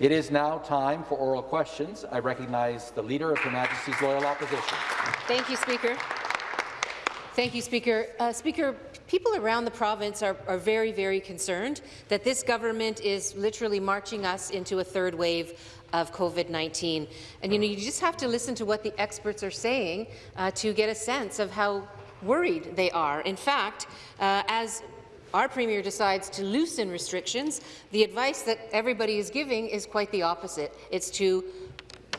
It is now time for oral questions. I recognize the Leader of Her Majesty's Loyal Opposition. Thank you, Speaker. Thank you, Speaker. Uh, Speaker, people around the province are, are, very, very concerned that this government is literally marching us into a third wave of COVID-19. And you know, you just have to listen to what the experts are saying uh, to get a sense of how worried they are. In fact, uh, as our Premier decides to loosen restrictions, the advice that everybody is giving is quite the opposite. It's to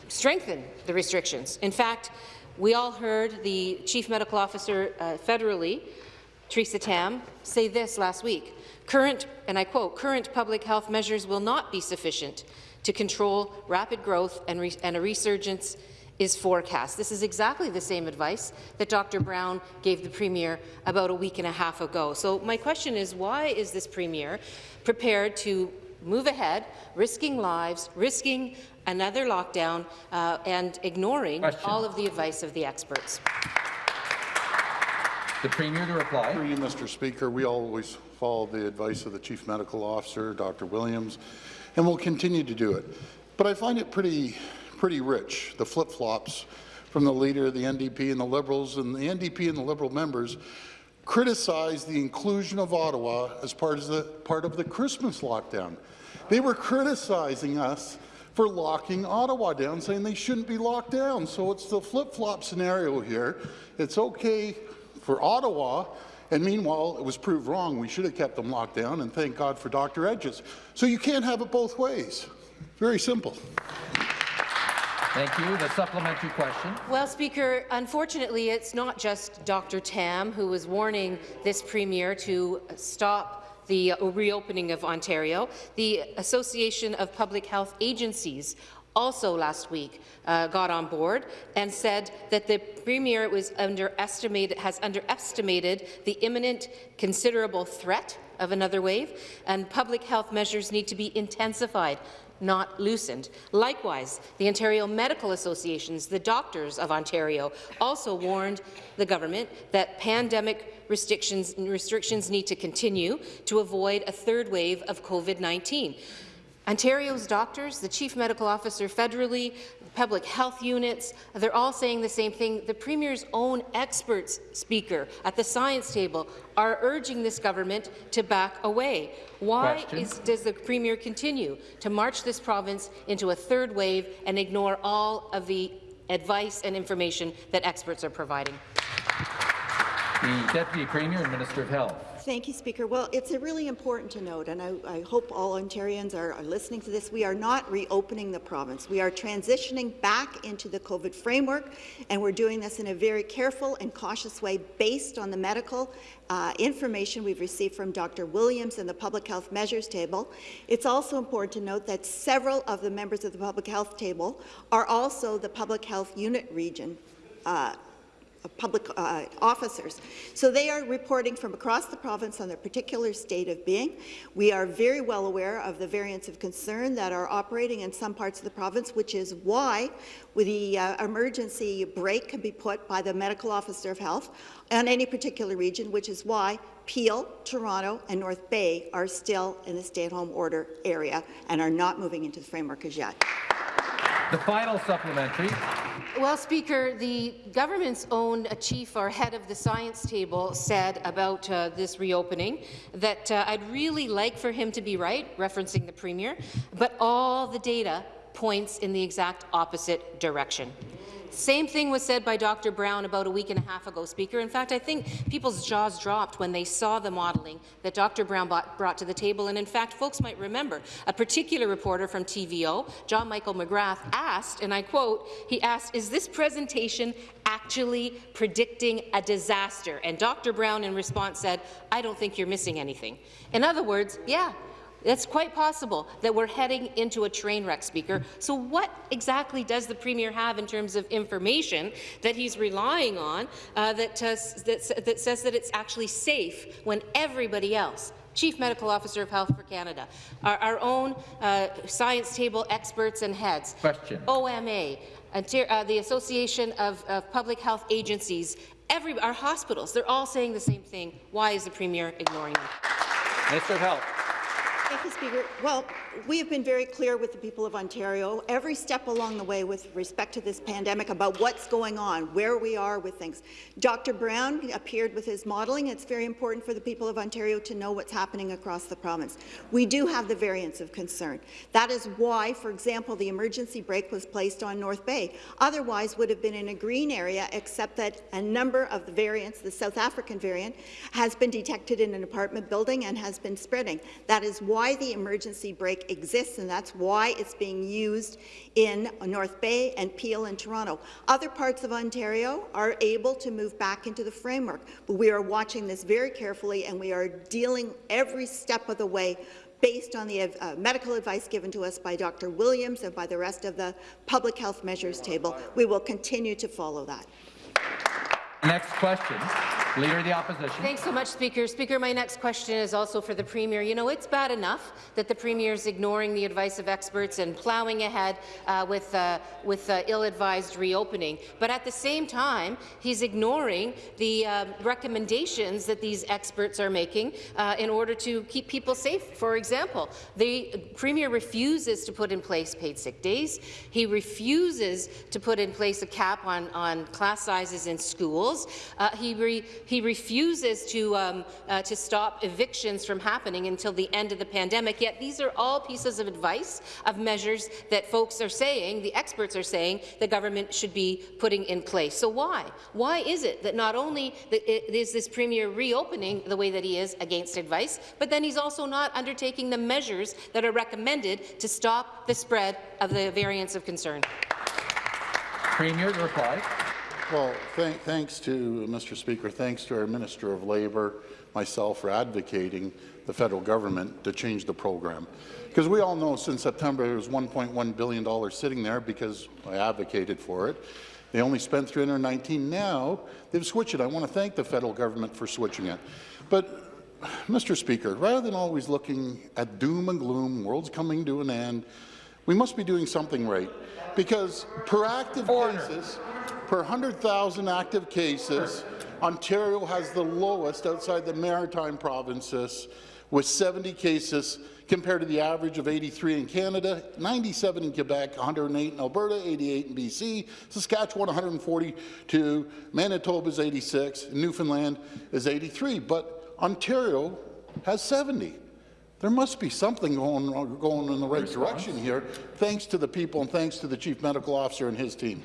strengthen the restrictions. In fact, we all heard the Chief Medical Officer uh, federally, Theresa Tam, say this last week. Current, and I quote, current public health measures will not be sufficient to control rapid growth and, and a resurgence is forecast. This is exactly the same advice that Dr. Brown gave the Premier about a week and a half ago. So my question is, why is this Premier prepared to move ahead, risking lives, risking another lockdown, uh, and ignoring question. all of the advice of the experts? The Premier to reply. Through you, Mr. Speaker, we always follow the advice of the Chief Medical Officer, Dr. Williams, and we'll continue to do it. But I find it pretty pretty rich, the flip-flops from the leader of the NDP and the Liberals, and the NDP and the Liberal members criticized the inclusion of Ottawa as part of the, part of the Christmas lockdown. They were criticizing us for locking Ottawa down, saying they shouldn't be locked down. So it's the flip-flop scenario here. It's okay for Ottawa, and meanwhile, it was proved wrong. We should have kept them locked down, and thank God for Dr. Etches. So you can't have it both ways. Very simple. Thank you. The supplementary question. Well, Speaker, unfortunately, it's not just Dr. Tam who was warning this Premier to stop the reopening of Ontario. The Association of Public Health Agencies also last week uh, got on board and said that the Premier was underestimated, has underestimated the imminent considerable threat of another wave, and public health measures need to be intensified not loosened. Likewise, the Ontario Medical Associations, the doctors of Ontario, also warned the government that pandemic restrictions, restrictions need to continue to avoid a third wave of COVID-19. Ontario's doctors, the Chief Medical Officer federally, public health units, they're all saying the same thing. The Premier's own experts speaker at the science table are urging this government to back away. Why is, does the Premier continue to march this province into a third wave and ignore all of the advice and information that experts are providing? The Deputy Premier and Minister of Health. Thank you, Speaker. Well, it's really important to note, and I, I hope all Ontarians are, are, listening to this, we are not reopening the province. We are transitioning back into the COVID framework, and we're doing this in a very careful and cautious way based on the medical uh, information we've received from Dr. Williams and the Public Health Measures Table. It's also important to note that several of the members of the Public Health Table are also the Public Health Unit Region uh, public uh, officers. So they are reporting from across the province on their particular state of being. We are very well aware of the variants of concern that are operating in some parts of the province, which is why the uh, emergency brake can be put by the medical officer of health on any particular region, which is why Peel, Toronto, and North Bay are still in the stay-at-home order area and are not moving into the framework as yet. The final supplementary. Well, Speaker, the government's own chief or head of the science table said about uh, this reopening that uh, I'd really like for him to be right, referencing the Premier, but all the data points in the exact opposite direction. Same thing was said by Dr. Brown about a week and a half ago, Speaker. In fact, I think people's jaws dropped when they saw the modelling that Dr. Brown brought to the table. And in fact, folks might remember a particular reporter from TVO, John Michael McGrath, asked, and I quote, he asked, is this presentation actually predicting a disaster? And Dr. Brown in response said, I don't think you're missing anything. In other words, yeah, it's quite possible that we're heading into a train wreck, Speaker. So what exactly does the Premier have in terms of information that he's relying on uh, that, uh, that, that says that it's actually safe when everybody else Chief Medical Officer of Health for Canada, our, our own uh, science table experts and heads, Question. OMA, uh, the Association of, of, Public Health Agencies, every, our hospitals, they're all saying the same thing. Why is the Premier ignoring them? Minister of Health. Thank you, Speaker. Well, we have been very clear with the people of Ontario every step along the way with respect to this pandemic about what's going on, where we are with things. Dr. Brown appeared with his modelling. It's very important for the people of Ontario to know what's happening across the province. We do have the variants of concern. That is why, for example, the emergency brake was placed on North Bay. Otherwise would have been in a green area, except that a number of the variants, the South African variant, has been detected in an apartment building and has been spreading. That is why the emergency brake exists, and that's why it's being used in North Bay and Peel and Toronto. Other parts of Ontario are able to move back into the framework, but we are watching this very carefully, and we are dealing every step of the way based on the uh, medical advice given to us by Dr. Williams and by the rest of the public health measures table. We will continue to follow that. Next question, Leader of the Opposition. Thanks so much, Speaker. Speaker, my next question is also for the Premier. You know, it's bad enough that the Premier is ignoring the advice of experts and ploughing ahead uh, with, uh, with uh, ill-advised reopening, but at the same time, he's ignoring the um, recommendations that these experts are making uh, in order to keep people safe. For example, the Premier refuses to put in place paid sick days. He refuses to put in place a cap on, on class sizes in schools. Uh, he, he refuses to, um, uh, to stop evictions from happening until the end of the pandemic, yet these are all pieces of advice, of measures that folks are saying, the experts are saying, the government should be putting in place. So why? Why is it that not only is this Premier reopening the way that he is against advice, but then he's also not undertaking the measures that are recommended to stop the spread of the variants of concern? Premier reply. Well, th thanks to Mr. Speaker, thanks to our Minister of Labour, myself for advocating the federal government to change the program. Because we all know since September there was $1.1 billion sitting there because I advocated for it. They only spent 319. Now they've switched it. I want to thank the federal government for switching it. But, Mr. Speaker, rather than always looking at doom and gloom, world's coming to an end, we must be doing something right. Because proactive Order. cases Per 100,000 active cases, Ontario has the lowest outside the maritime provinces, with 70 cases compared to the average of 83 in Canada, 97 in Quebec, 108 in Alberta, 88 in BC, Saskatchewan 142, Manitoba is 86, Newfoundland is 83, but Ontario has 70. There must be something going, going in the right direction here, thanks to the people and thanks to the Chief Medical Officer and his team.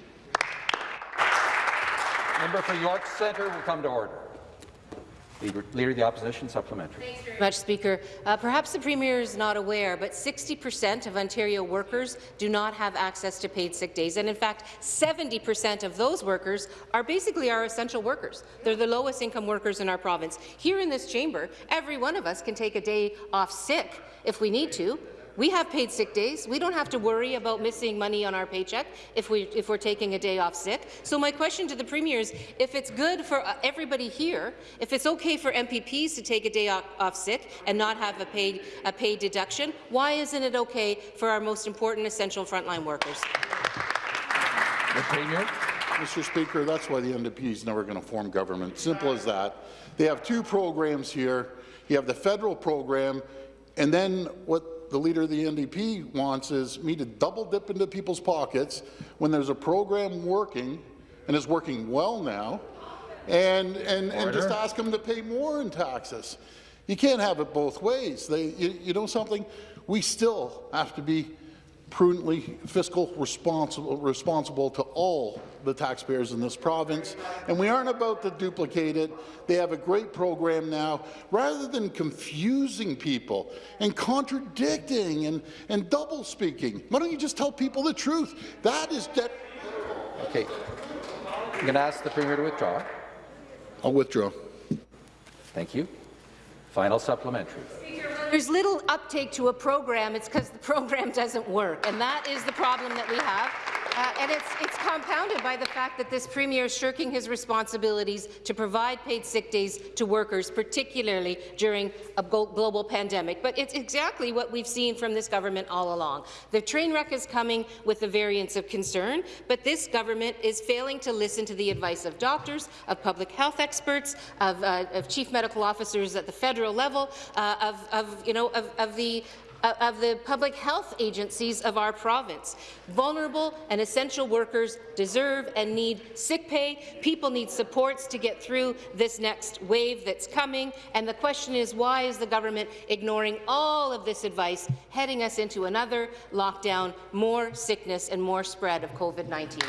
Member for York Centre will come to order. Leader, Leader of the Opposition, supplementary. Thanks very much, Speaker. Uh, perhaps the Premier is not aware, but 60 per cent of Ontario workers do not have access to paid sick days, and in fact, 70 per cent of those workers are basically our essential workers. They're the lowest income workers in our province. Here in this chamber, every one of us can take a day off sick if we need to, we have paid sick days. We don't have to worry about missing money on our paycheck if, we, if we're taking a day off sick. So my question to the Premier is, if it's good for uh, everybody here, if it's okay for MPPs to take a day off, off sick and not have a paid, a paid deduction, why isn't it okay for our most important essential frontline workers? The Premier. Mr. Speaker, that's why the NDP is never going to form government. Simple as that. They have two programs here. You have the federal program, and then what the leader of the NDP wants is me to double dip into people's pockets when there's a program working and is working well now, and, and, and just ask them to pay more in taxes. You can't have it both ways. They, you, you know something? We still have to be prudently fiscal responsible, responsible to all the taxpayers in this province, and we aren't about to duplicate it. They have a great program now. Rather than confusing people and contradicting and, and double speaking, why don't you just tell people the truth? That is that. Okay. I'm going to ask the Premier to withdraw. I'll withdraw. Thank you. Final supplementary. There's little uptake to a program, it's because the program doesn't work, and that is the problem that we have. Uh, and it's, it's compounded by the fact that this Premier is shirking his responsibilities to provide paid sick days to workers, particularly during a global pandemic. But it's exactly what we've seen from this government all along. The train wreck is coming with the variants of concern, but this government is failing to listen to the advice of doctors, of public health experts, of, uh, of chief medical officers at the federal level, uh, of, of, you know, of, of the of the public health agencies of our province. Vulnerable and essential workers deserve and need sick pay. People need supports to get through this next wave that's coming. And the question is, why is the government ignoring all of this advice, heading us into another lockdown, more sickness and more spread of COVID-19?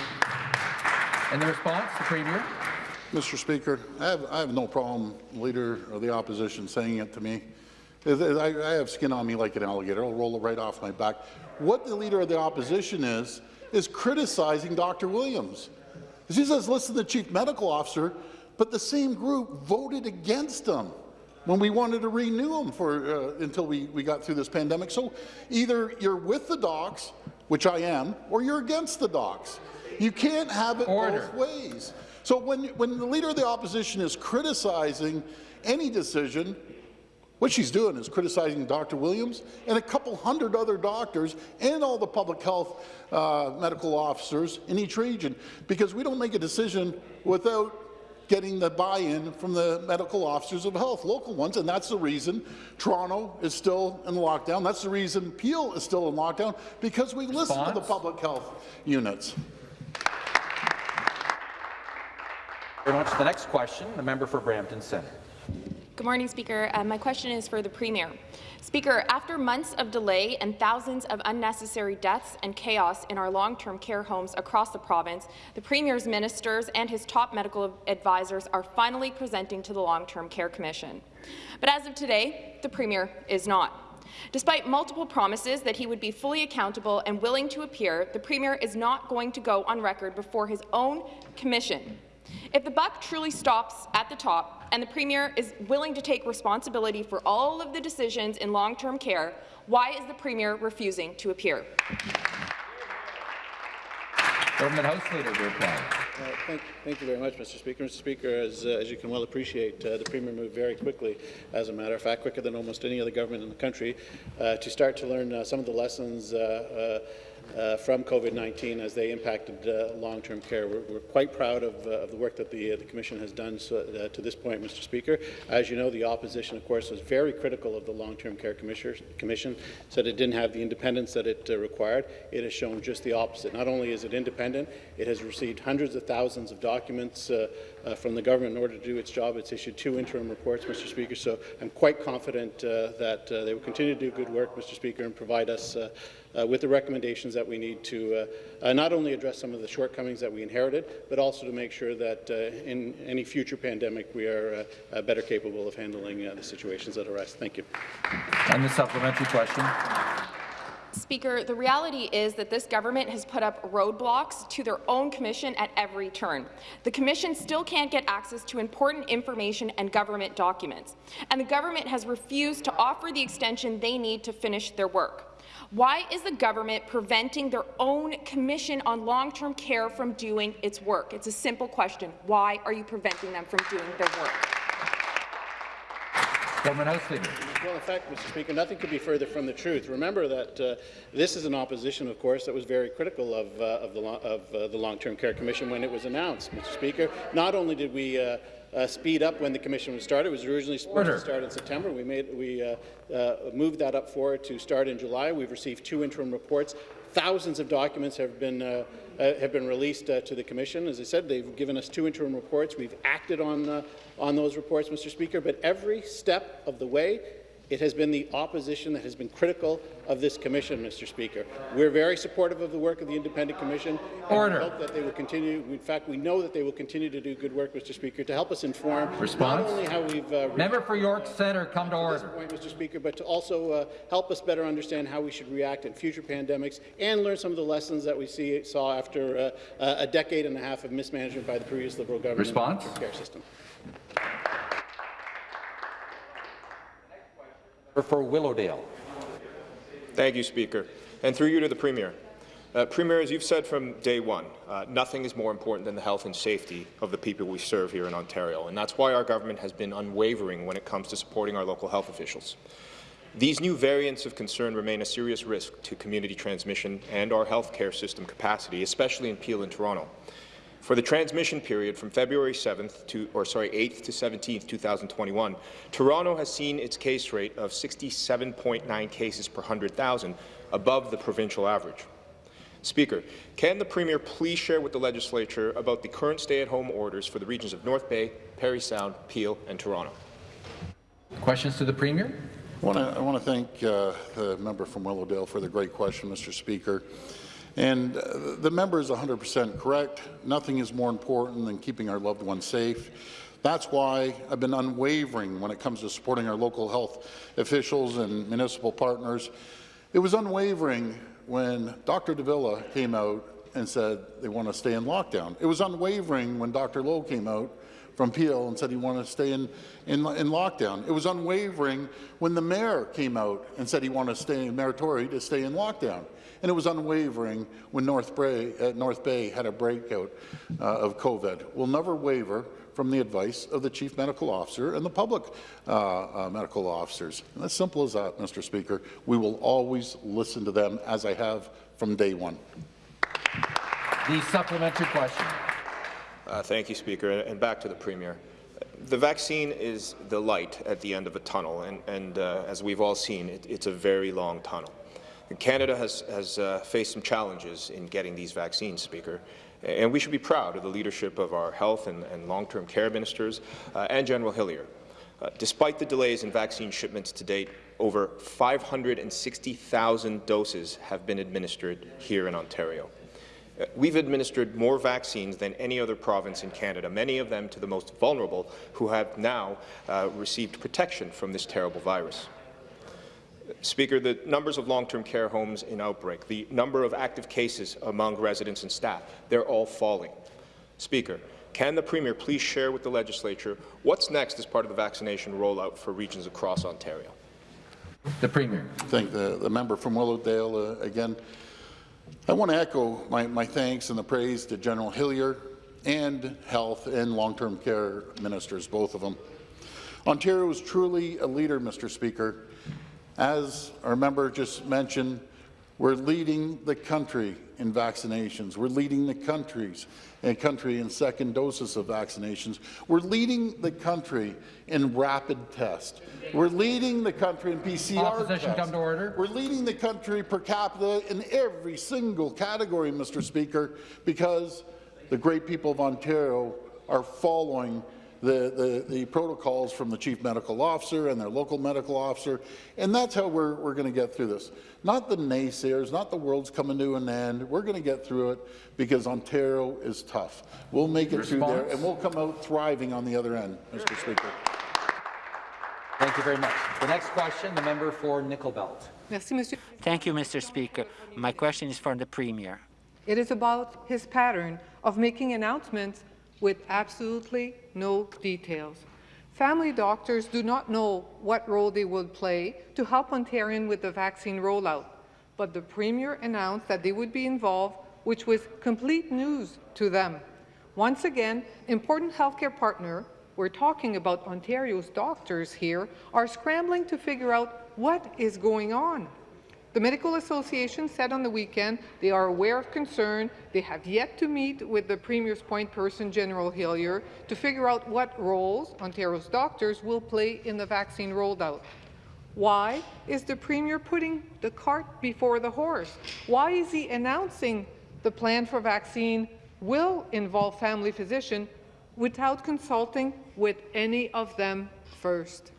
And the response, the Premier? Mr. Speaker, I have, I have no problem, Leader of the Opposition, saying it to me. I, I have skin on me like an alligator. I'll roll it right off my back. What the Leader of the Opposition is, is criticizing Dr. Williams. She says, listen to the Chief Medical Officer, but the same group voted against him when we wanted to renew him for, uh, until we, we got through this pandemic. So either you're with the docs, which I am, or you're against the docs. You can't have it Order. both ways. So when, when the Leader of the Opposition is criticizing any decision, what she's doing is criticizing Dr. Williams and a couple hundred other doctors and all the public health uh, medical officers in each region, because we don't make a decision without getting the buy-in from the medical officers of health, local ones, and that's the reason Toronto is still in lockdown. That's the reason Peel is still in lockdown, because we listen to the public health units. Very much. The next question, the member for Brampton Centre. Good morning, Speaker. Uh, my question is for the Premier. Speaker, after months of delay and thousands of unnecessary deaths and chaos in our long-term care homes across the province, the Premier's ministers and his top medical advisors are finally presenting to the Long-Term Care Commission. But as of today, the Premier is not. Despite multiple promises that he would be fully accountable and willing to appear, the Premier is not going to go on record before his own commission. If the buck truly stops at the top and the Premier is willing to take responsibility for all of the decisions in long-term care, why is the Premier refusing to appear? Government House Leader to reply. Uh, Thank, thank you very much, Mr. Speaker. Mr. Speaker, as, uh, as you can well appreciate, uh, the Premier moved very quickly, as a matter of fact, quicker than almost any other government in the country, uh, to start to learn uh, some of the lessons uh, from COVID-19 as they impacted uh, long-term care. We're, we're quite proud of, uh, of the work that the, uh, the Commission has done so, uh, to this point, Mr. Speaker. As you know, the opposition, of course, was very critical of the Long-Term Care Commission, said it didn't have the independence that it uh, required. It has shown just the opposite. Not only is it independent, it has received hundreds of thousands of documents from the government in order to do its job. It's issued two interim reports, Mr. Speaker, so I'm quite confident that they will continue to do good work, Mr. Speaker, and provide us uh, with the recommendations that we need to uh, uh, not only address some of the shortcomings that we inherited, but also to make sure that uh, in any future pandemic we are uh, uh, better capable of handling uh, the situations that arise. Thank you. And the supplementary question. Speaker, the reality is that this government has put up roadblocks to their own commission at every turn. The commission still can't get access to important information and government documents, and the government has refused to offer the extension they need to finish their work. Why is the government preventing their own commission on long-term care from doing its work? It's a simple question. Why are you preventing them from doing their work? Government House Leader. Well, in fact, Mr. Speaker, nothing could be further from the truth. Remember that uh, this is an opposition, of course, that was very critical of, uh, of the, lo uh, the Long-Term Care Commission when it was announced, Mr. Speaker. Not only did we uh, uh, speed up when the commission was started. It was originally supposed Order. to start in September. We made we uh, uh, moved that up forward to start in July. We've received two interim reports. Thousands of documents have been uh, uh, have been released uh, to the commission. As I said, they've given us two interim reports. We've acted on uh, on those reports, Mr. Speaker. But every step of the way, it has been the opposition that has been critical of this commission, Mr. Speaker. We're very supportive of the work of the independent commission. and Order. We hope that they will continue. In fact, we know that they will continue to do good work, Mr. Speaker, to help us inform Response? not only how we've uh, Member for York Centre, come to this order. point, Mr. Speaker, but to also uh, help us better understand how we should react in future pandemics and learn some of the lessons that we see, saw after uh, a decade and a half of mismanagement by the previous Liberal government Response? care system. Member for Willowdale. Thank you, Speaker. And through you to the Premier. Uh, Premier, as you've said from day one, uh, nothing is more important than the health and safety of the people we serve here in Ontario, and that's why our government has been unwavering when it comes to supporting our local health officials. These new variants of concern remain a serious risk to community transmission and our healthcare system capacity, especially in Peel and Toronto. For the transmission period from February 7th to, or sorry, 8th to 17th, 2021, Toronto has seen its case rate of 67.9 cases per 100,000, above the provincial average. Speaker, can the Premier please share with the Legislature about the current stay-at-home orders for the regions of North Bay, Parry Sound, Peel and Toronto? Questions to the Premier? I want to I want to thank uh, the member from Willowdale for the great question, Mr. Speaker. And uh, the member is 100% correct. Nothing is more important than keeping our loved ones safe. That's why I've been unwavering when it comes to supporting our local health officials and municipal partners. It was unwavering when Dr. de Villa came out and said they want to stay in lockdown. It was unwavering when Dr. Loh came out from Peel and said he wanted to stay in, in, in, lockdown. It was unwavering when the mayor came out and said he wanted to stay in Mayor to stay in lockdown. And it was unwavering when North Bay, uh, North Bay had a breakout uh, of COVID. We'll never waver from the advice of the Chief Medical Officer and the public uh, uh, medical officers. And as simple as that, Mr. Speaker. We will always listen to them, as I have from day one. The supplementary question. Uh, thank you, Speaker. And back to the Premier. The vaccine is the light at the end of a tunnel, and, and uh, as we've all seen, it, it's a very long tunnel. And Canada has, has uh, faced some challenges in getting these vaccines, Speaker, and we should be proud of the leadership of our health and, and long-term care ministers uh, and General Hillier. Uh, despite the delays in vaccine shipments to date, over 560,000 doses have been administered here in Ontario. Uh, we've administered more vaccines than any other province in Canada, many of them to the most vulnerable who have now uh, received protection from this terrible virus. Speaker, the numbers of long-term care homes in outbreak, the number of active cases among residents and staff, they're all falling. Speaker, can the Premier please share with the Legislature what's next as part of the vaccination rollout for regions across Ontario? The Premier. Thank the, the member from Willowdale uh, again. I want to echo my, my thanks and the praise to General Hillier and health and long-term care ministers, both of them. Ontario is truly a leader, Mr. Speaker. As our member just mentioned, we're leading the country in vaccinations. We're leading the countries and country in second doses of vaccinations. We're leading the country in rapid tests. We're leading the country in PCR Opposition tests. come to order. We're leading the country per capita in every single category, Mr. Speaker, because the great people of Ontario are following the, the, the, protocols from the chief medical officer and their local medical officer, and that's how we're, we're going to get through this. Not the naysayers, not the world's coming to an end. We're going to get through it because Ontario is tough. We'll make it Response? through there, and we'll come out thriving on the other end, Mr. Speaker. Thank you very much. The next question, the member for Nickel Belt. Thank you, Mr. Speaker. My question is for the Premier. It is about his pattern of making announcements with absolutely no details. Family doctors do not know what role they will play to help Ontarians with the vaccine rollout, but the Premier announced that they would be involved, which was complete news to them. Once again, important healthcare partner, we're talking about Ontario's doctors here, are scrambling to figure out what is going on. The Medical Association said on the weekend they are aware of concern. They have yet to meet with the Premier's point person, General Hillier, to figure out what roles Ontario's doctors will play in the vaccine rollout. Why is the Premier putting the cart before the horse? Why is he announcing the plan for vaccine will involve family physician without consulting with any of them first?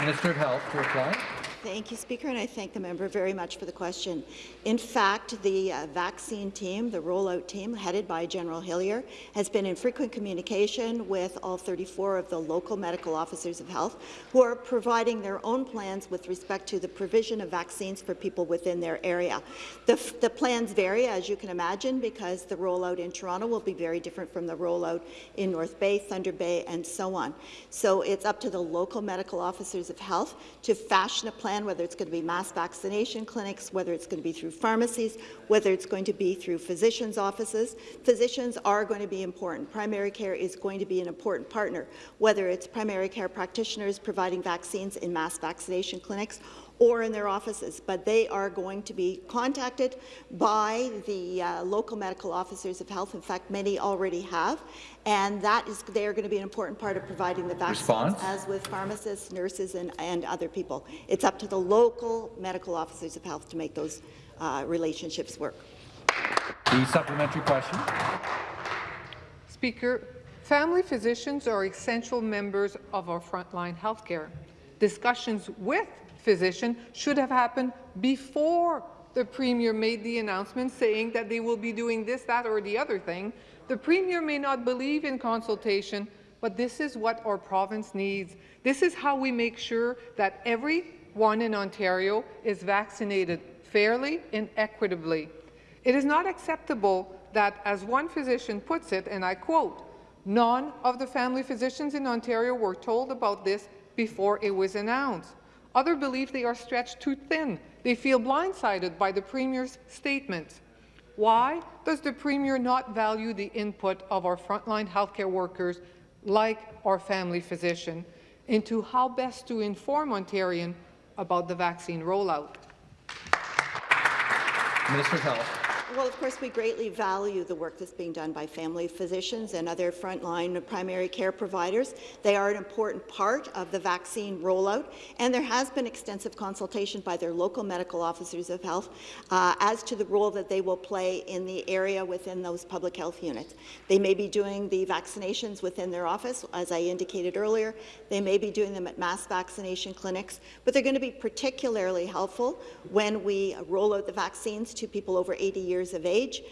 Minister of Health to reply. Thank you, Speaker, and I thank the member very much for the question. In fact, the uh, vaccine team, the rollout team, headed by General Hillier, has been in frequent communication with all 34 of the local medical officers of health who are providing their own plans with respect to the provision of vaccines for people within their area. The, the plans vary, as you can imagine, because the rollout in Toronto will be very different from the rollout in North Bay, Thunder Bay, and so on. So it's up to the local medical officers of health to fashion a plan plan, whether it's going to be mass vaccination clinics, whether it's going to be through pharmacies, whether it's going to be through physicians' offices. Physicians are going to be important. Primary care is going to be an important partner, whether it's primary care practitioners providing vaccines in mass vaccination clinics or in their offices, but they are going to be contacted by the uh, local medical officers of health. In fact, many already have, and that is they are going to be an important part of providing the vaccines, Response? as with pharmacists, nurses, and, and other people. It's up to the local medical officers of health to make those uh, relationships work. The supplementary question. Speaker, family physicians are essential members of our frontline healthcare. Discussions with physicians should have happened before the Premier made the announcement saying that they will be doing this, that, or the other thing. The Premier may not believe in consultation, but this is what our province needs. This is how we make sure that everyone in Ontario is vaccinated fairly and equitably. It is not acceptable that, as one physician puts it, and I quote, none of the family physicians in Ontario were told about this before it was announced. Others believe they are stretched too thin. They feel blindsided by the Premier's statements. Why does the Premier not value the input of our frontline healthcare workers, like our family physician, into how best to inform Ontarians about the vaccine rollout? Minister of Health. Well, of course, we greatly value the work that's being done by family physicians and other frontline primary care providers. They are an important part of the vaccine rollout, and there has been extensive consultation by their local medical officers of health uh, as to the role that they will play in the area within those public health units. They may be doing the vaccinations within their office, as I indicated earlier. They may be doing them at mass vaccination clinics, but they're going to be particularly helpful when we roll out the vaccines to people over 80 years of age.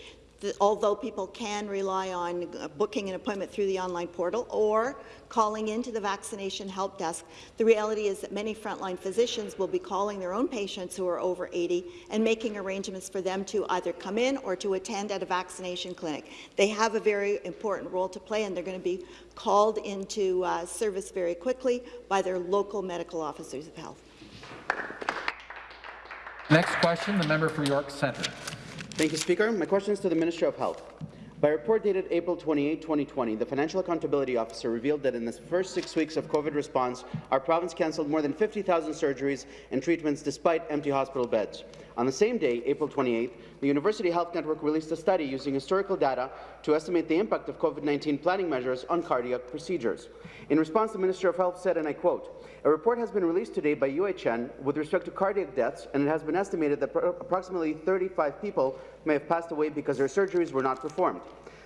Although people can rely on uh, booking an appointment through the online portal or calling into the vaccination help desk, the reality is that many frontline physicians will be calling their own patients who are over 80 and making arrangements for them to either come in or to attend at a vaccination clinic. They have a very important role to play and they're going to be called into uh, service very quickly by their local medical officers of health. Next question, the member for York Centre. Thank you, Speaker. My question is to the Minister of Health. By a report dated April 28, 2020, the Financial Accountability Officer revealed that in the first six weeks of COVID response, our province cancelled more than 50,000 surgeries and treatments despite empty hospital beds. On the same day, April 28, the University Health Network released a study using historical data to estimate the impact of COVID-19 planning measures on cardiac procedures. In response, the Minister of Health said, and I quote, a report has been released today by UHN with respect to cardiac deaths, and it has been estimated that approximately 35 people may have passed away because their surgeries were not performed.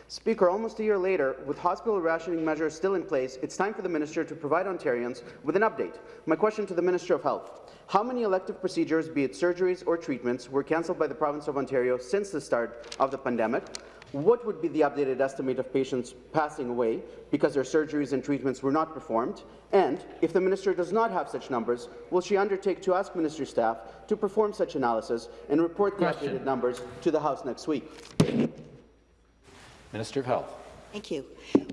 Speaker, almost a year later, with hospital rationing measures still in place, it's time for the minister to provide Ontarians with an update. My question to the Minister of Health. How many elective procedures, be it surgeries or treatments, were cancelled by the province of Ontario since the start of the pandemic? What would be the updated estimate of patients passing away because their surgeries and treatments were not performed? And if the minister does not have such numbers, will she undertake to ask ministry staff to perform such analysis and report the Question. updated numbers to the House next week? Minister of Health. Thank you.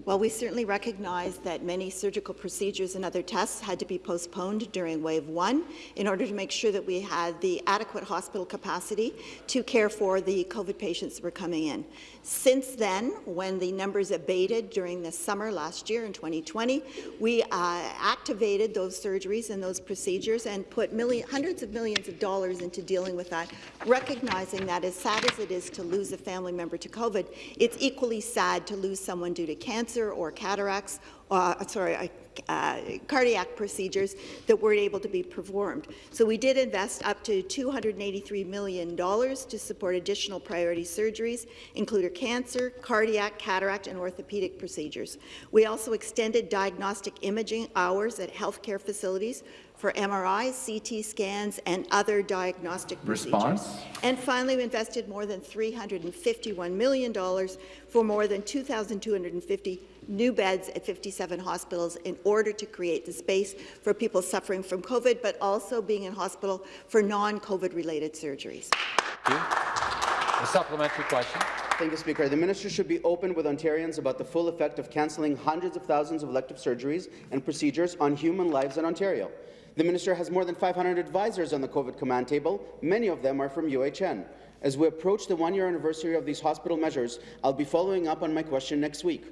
Well, we certainly recognize that many surgical procedures and other tests had to be postponed during wave one in order to make sure that we had the adequate hospital capacity to care for the COVID patients that were coming in. Since then, when the numbers abated during the summer last year in 2020, we uh, activated those surgeries and those procedures and put million, hundreds of millions of dollars into dealing with that, recognizing that as sad as it is to lose a family member to COVID, it's equally sad to lose someone due to cancer or cataracts, uh, sorry, uh, cardiac procedures that weren't able to be performed. So we did invest up to $283 million to support additional priority surgeries, including cancer, cardiac, cataract, and orthopedic procedures. We also extended diagnostic imaging hours at healthcare facilities for MRIs, CT scans, and other diagnostic Response? procedures. And finally, we invested more than $351 million for more than 2,250 new beds at 57 hospitals in order to create the space for people suffering from COVID, but also being in hospital for non-COVID related surgeries. The supplementary question. Thank you, Speaker. The minister should be open with Ontarians about the full effect of cancelling hundreds of thousands of elective surgeries and procedures on human lives in Ontario. The minister has more than 500 advisors on the COVID command table. Many of them are from UHN. As we approach the one-year anniversary of these hospital measures, I'll be following up on my question next week.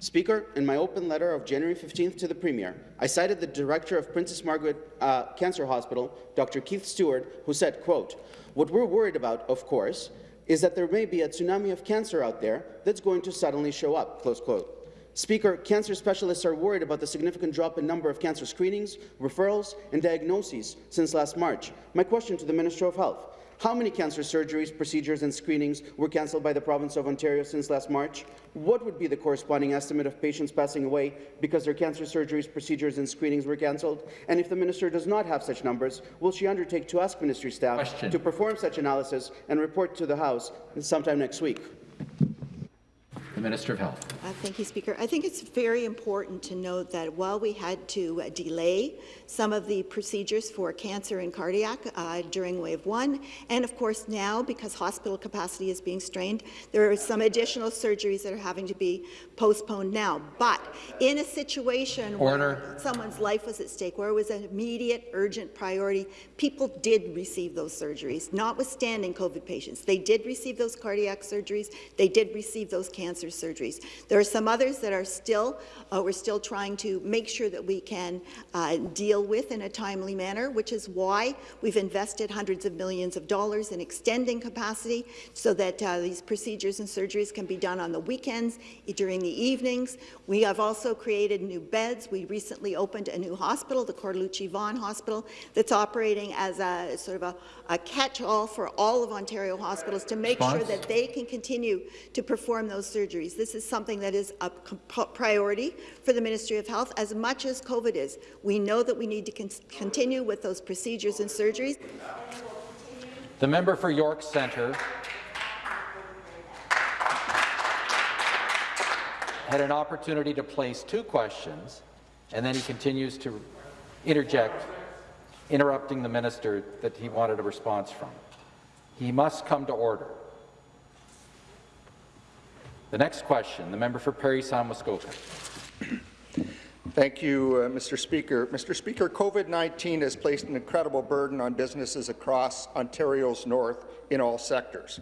Speaker, in my open letter of January 15th to the Premier, I cited the Director of Princess Margaret uh, Cancer Hospital, Dr. Keith Stewart, who said, quote, what we're worried about, of course, is that there may be a tsunami of cancer out there that's going to suddenly show up, close quote. Speaker, cancer specialists are worried about the significant drop in number of cancer screenings, referrals, and diagnoses since last March. My question to the Minister of Health, how many cancer surgeries, procedures and screenings were cancelled by the province of Ontario since last March? What would be the corresponding estimate of patients passing away because their cancer surgeries, procedures and screenings were cancelled? And if the minister does not have such numbers, will she undertake to ask ministry staff Question. to perform such analysis and report to the House sometime next week? The Minister of Health. Uh, Thank you, Speaker. I think it's very important to note that while we had to uh, delay some of the procedures for cancer and cardiac uh, during wave one, and of course now, because hospital capacity is being strained, there are some additional surgeries that are having to be postponed now. But in a situation Order. where someone's life was at stake, where it was an immediate, urgent priority, people did receive those surgeries, notwithstanding COVID patients. They did receive those cardiac surgeries. They did receive those cancer surgeries. There are some others that are still, uh, we're still trying to make sure that we can uh, deal with in a timely manner, which is why we've invested hundreds of millions of dollars in extending capacity so that uh, these procedures and surgeries can be done on the weekends, during the evenings. We have also created new beds. We recently opened a new hospital, the Cortellucci Vaughan Hospital, that's operating as a sort of a, a catch-all for all of Ontario hospitals to make sure that they can continue to perform those surgeries. This is something that is a priority for the Ministry of Health as much as COVID is. We know that we need to con continue with those procedures and surgeries. The member for York Centre had an opportunity to place two questions, and then he continues to interject, interrupting the minister that he wanted a response from. He must come to order. The next question, the member for Parry Sound Muskoka. Thank you, uh, Mr. Speaker. Mr. Speaker, COVID-19 has placed an incredible burden on businesses across Ontario's north in all sectors.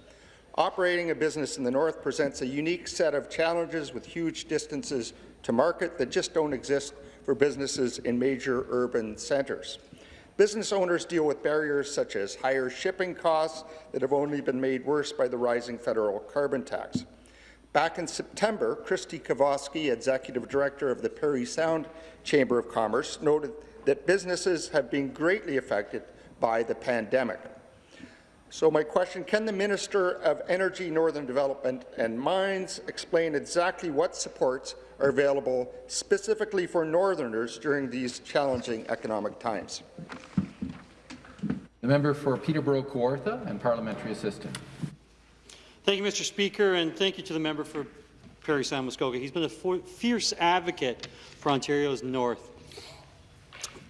Operating a business in the north presents a unique set of challenges with huge distances to market that just don't exist for businesses in major urban centres. Business owners deal with barriers such as higher shipping costs that have only been made worse by the rising federal carbon tax. Back in September, Christy Kowalski, Executive Director of the Parry Sound Chamber of Commerce, noted that businesses have been greatly affected by the pandemic. So my question, can the Minister of Energy, Northern Development and Mines explain exactly what supports are available specifically for Northerners during these challenging economic times? The member for Peterborough Kawartha and Parliamentary Assistant. Thank you, Mr. Speaker, and thank you to the member for Parry Sound Muskoka. He's been a fierce advocate for Ontario's north.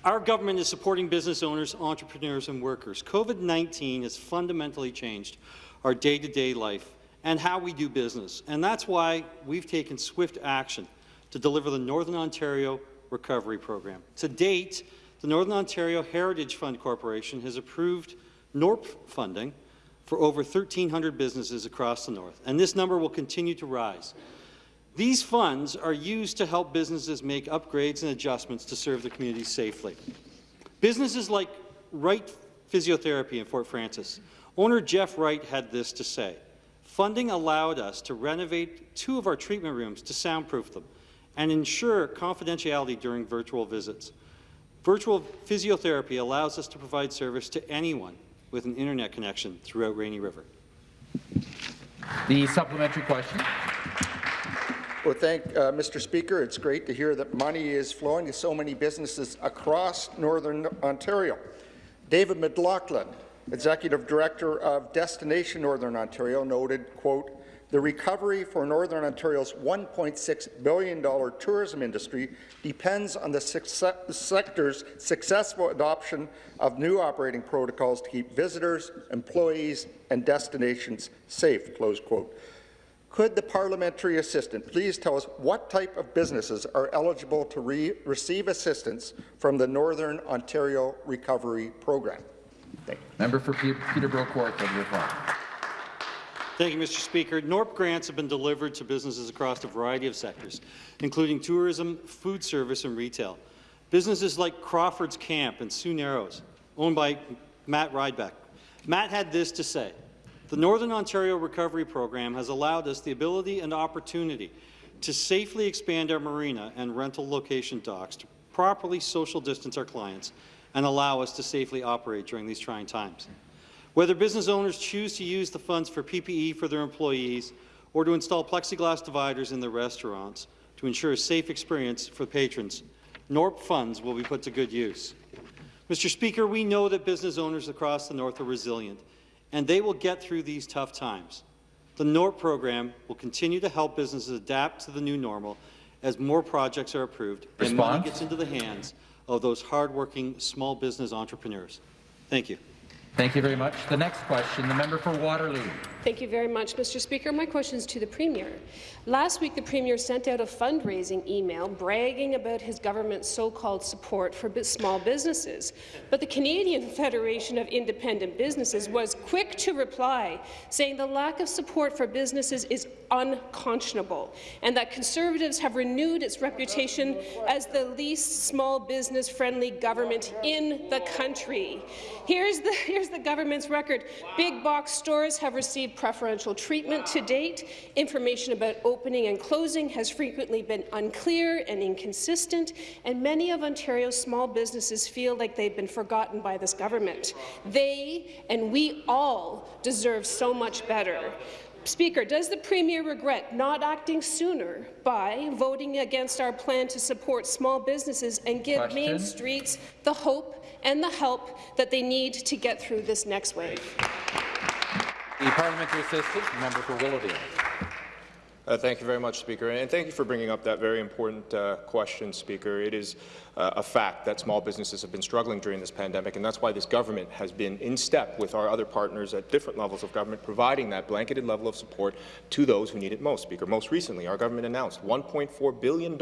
Our government is supporting business owners, entrepreneurs and workers. COVID-19 has fundamentally changed our day-to-day -day life and how we do business, and that's why we've taken swift action to deliver the Northern Ontario Recovery Program. To date, the Northern Ontario Heritage Fund Corporation has approved NORP funding for over 1,300 businesses across the north, and this number will continue to rise. These funds are used to help businesses make upgrades and adjustments to serve the community safely. Businesses like Wright Physiotherapy in Fort Frances, owner Jeff Wright had this to say, Funding allowed us to renovate two of our treatment rooms to soundproof them and ensure confidentiality during virtual visits. Virtual physiotherapy allows us to provide service to anyone with an internet connection throughout Rainy River. The supplementary question. Well, thank uh, Mr. Speaker. It's great to hear that money is flowing to so many businesses across Northern Ontario. David MacLachlan, Executive Director of Destination Northern Ontario, noted, quote, the recovery for Northern Ontario's $1.6 billion tourism industry depends on the sector's successful adoption of new operating protocols to keep visitors, employees and destinations safe. Close quote. Could the parliamentary assistant please tell us what type of businesses are eligible to re receive assistance from the Northern Ontario Recovery Program? Thank you, Member for Peterborough Court, Reform. Thank you, Mr. Speaker. NORP grants have been delivered to businesses across a variety of sectors, including tourism, food service, and retail. Businesses like Crawford's Camp and Sioux Narrows, owned by Matt Rydbeck. Matt had this to say. The Northern Ontario Recovery Program has allowed us the ability and opportunity to safely expand our marina and rental location docks to properly social distance our clients and allow us to safely operate during these trying times. Whether business owners choose to use the funds for PPE for their employees or to install plexiglass dividers in their restaurants to ensure a safe experience for patrons, NORP funds will be put to good use. Mr. Speaker, we know that business owners across the North are resilient, and they will get through these tough times. The NORP program will continue to help businesses adapt to the new normal as more projects are approved and money gets into the hands of those hardworking small business entrepreneurs. Thank you. Thank you very much. The next question, the member for Waterloo. Thank you very much, Mr. Speaker. My question is to the Premier. Last week, the Premier sent out a fundraising email bragging about his government's so-called support for small businesses. But the Canadian Federation of Independent Businesses was quick to reply, saying the lack of support for businesses is unconscionable, and that Conservatives have renewed its reputation as the least small business-friendly government in the country. Here's the, here's the government's record. Big box stores have received preferential treatment to date. Information about opening and closing has frequently been unclear and inconsistent, and many of Ontario's small businesses feel like they've been forgotten by this government. They and we all deserve so much better. Speaker, does the Premier regret not acting sooner by voting against our plan to support small businesses and give Main Streets the hope and the help that they need to get through this next wave? The parliamentary assistant, member for Willowdale. Uh, thank you very much, Speaker, and thank you for bringing up that very important uh, question, Speaker. It is uh, a fact that small businesses have been struggling during this pandemic, and that's why this government has been in step with our other partners at different levels of government, providing that blanketed level of support to those who need it most, Speaker. Most recently, our government announced $1.4 billion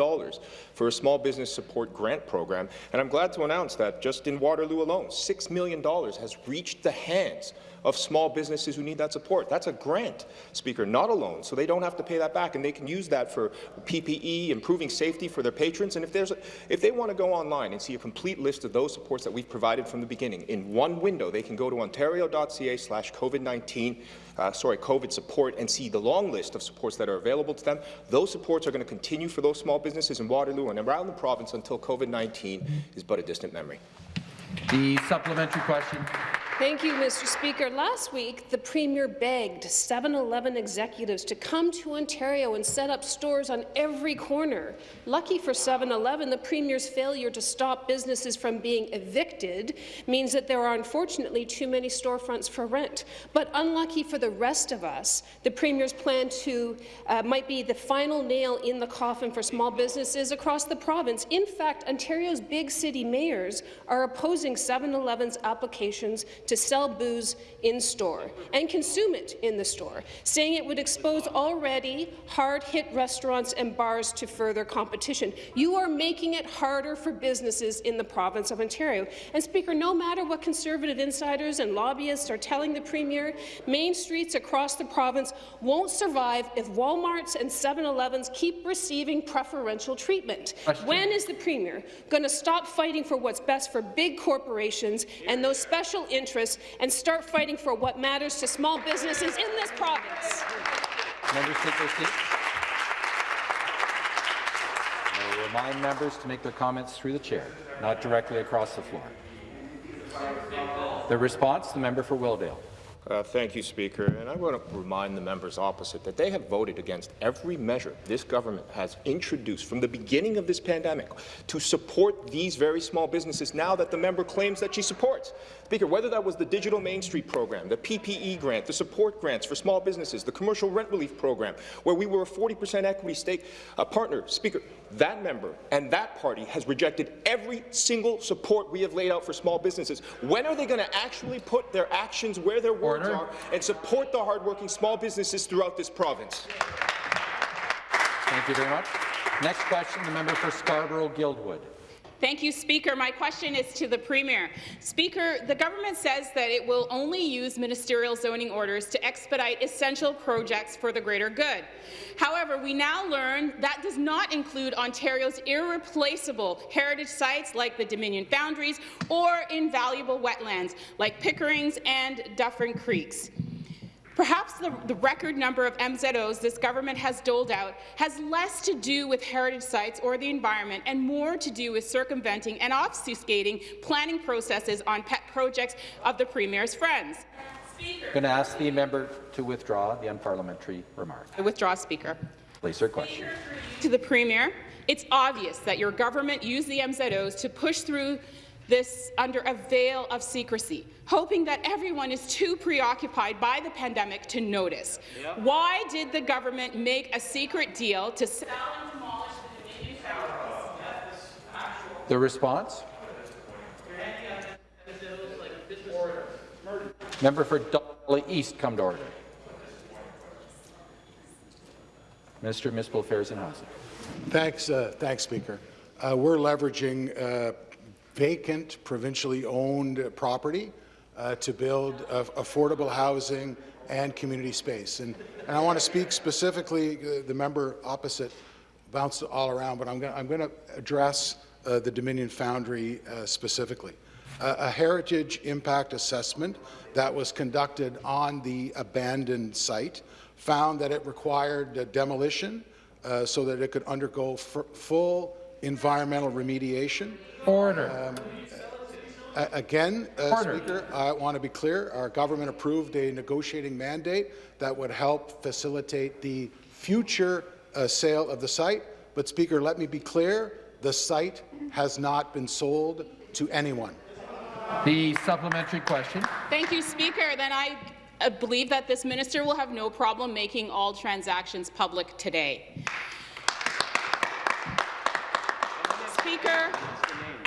for a small business support grant program, and I'm glad to announce that just in Waterloo alone, $6 million has reached the hands of small businesses who need that support. That's a grant, Speaker, not a loan, so they don't have to pay that back, and they can use that for PPE, improving safety for their patrons. And if, there's a, if they want to go online and see a complete list of those supports that we've provided from the beginning, in one window, they can go to ontario.ca slash COVID-19, uh, sorry, COVID support, and see the long list of supports that are available to them. Those supports are going to continue for those small businesses in Waterloo and around the province until COVID-19 is but a distant memory. The supplementary question. Thank you, Mr. Speaker. Last week, the Premier begged 7-Eleven executives to come to Ontario and set up stores on every corner. Lucky for 7-Eleven, the Premier's failure to stop businesses from being evicted means that there are unfortunately too many storefronts for rent. But unlucky for the rest of us, the Premier's plan to uh, might be the final nail in the coffin for small businesses across the province. In fact, Ontario's big city mayors are opposing 7-Eleven's applications to sell booze in-store and consume it in the store, saying it would expose already hard-hit restaurants and bars to further competition. You are making it harder for businesses in the province of Ontario. And, Speaker, no matter what Conservative insiders and lobbyists are telling the Premier, Main Streets across the province won't survive if Walmarts and 7-Elevens keep receiving preferential treatment. Question. When is the Premier going to stop fighting for what's best for big corporations and those special interests and start fighting for what matters to small businesses in this province? Members take their seats. I will remind members to make their comments through the chair, not directly across the floor. The response, the member for Willowdale. Uh, thank you, Speaker. And I want to remind the members opposite that they have voted against every measure this government has introduced from the beginning of this pandemic to support these very small businesses now that the member claims that she supports. Speaker, whether that was the Digital Main Street program, the PPE grant, the support grants for small businesses, the commercial rent relief program, where we were a 40% equity stake uh, partner, Speaker, that member and that party has rejected every single support we have laid out for small businesses. When are they going to actually put their actions where their words Order. are and support the hardworking small businesses throughout this province? Thank you very much. Next question, the member for Scarborough-Guildwood. Thank you, Speaker. My question is to the Premier. Speaker, the government says that it will only use ministerial zoning orders to expedite essential projects for the greater good. However, we now learn that does not include Ontario's irreplaceable heritage sites like the Dominion Foundries or invaluable wetlands like Pickering's and Dufferin Creeks. Perhaps the, the, record number of MZOs this government has doled out has less to do with heritage sites or the environment and more to do with circumventing and obfuscating planning processes on pet projects of the Premier's friends. I'm going to ask the member to withdraw the unparliamentary remark. I withdraw, Speaker. Place her question. To the Premier, it's obvious that your government used the MZOs to push through this under a veil of secrecy, hoping that everyone is too preoccupied by the pandemic to notice. Yep. Why did the government make a secret deal to sell and demolish the Dominion Foundries? The response? Member for Dolly East, come to order. Minister of Municipal Affairs and Housing. Thanks, uh, thanks, Speaker. Uh, we're leveraging uh, vacant, provincially owned property uh, to build affordable housing and community space. And, and I want to speak specifically, uh, the member opposite bounced all around, but I'm going to address uh, the Dominion Foundry uh, specifically. a heritage impact assessment that was conducted on the abandoned site found that it required demolition uh, so that it could undergo full environmental remediation Order. Um, Again, uh, Speaker, I want to be clear. Our government approved a negotiating mandate that would help facilitate the future uh, sale of the site. But, Speaker, let me be clear. The site has not been sold to anyone. The supplementary question. Thank you, Speaker. Then I uh, believe that this minister will have no problem making all transactions public today. Speaker,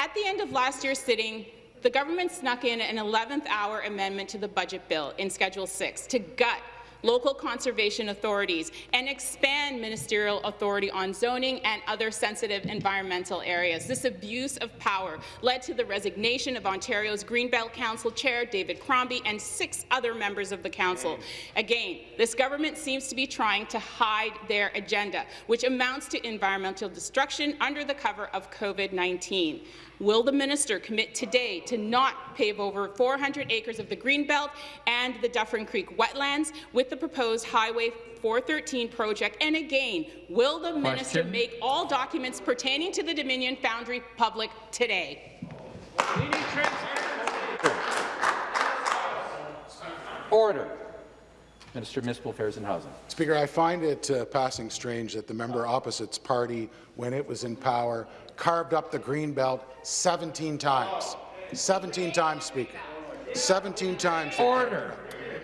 at the end of last year's sitting, the government snuck in an 11th hour amendment to the budget bill in Schedule 6 to gut local conservation authorities and expand ministerial authority on zoning and other sensitive environmental areas. This abuse of power led to the resignation of Ontario's Greenbelt Council Chair, David Crombie, and six other members of the Council. Again, this government seems to be trying to hide their agenda, which amounts to environmental destruction under the cover of COVID-19. Will the minister commit today to not pave over 400 acres of the Greenbelt and the Dufferin Creek wetlands with the proposed Highway 413 project? And again, will the Question. minister make all documents pertaining to the Dominion Foundry public today? Order. Minister of Municipal Affairs and Housing. Speaker, I find it uh, passing strange that the member opposite's party, when it was in power, carved up the green belt 17 times. 17 times, Speaker. 17 times. Order.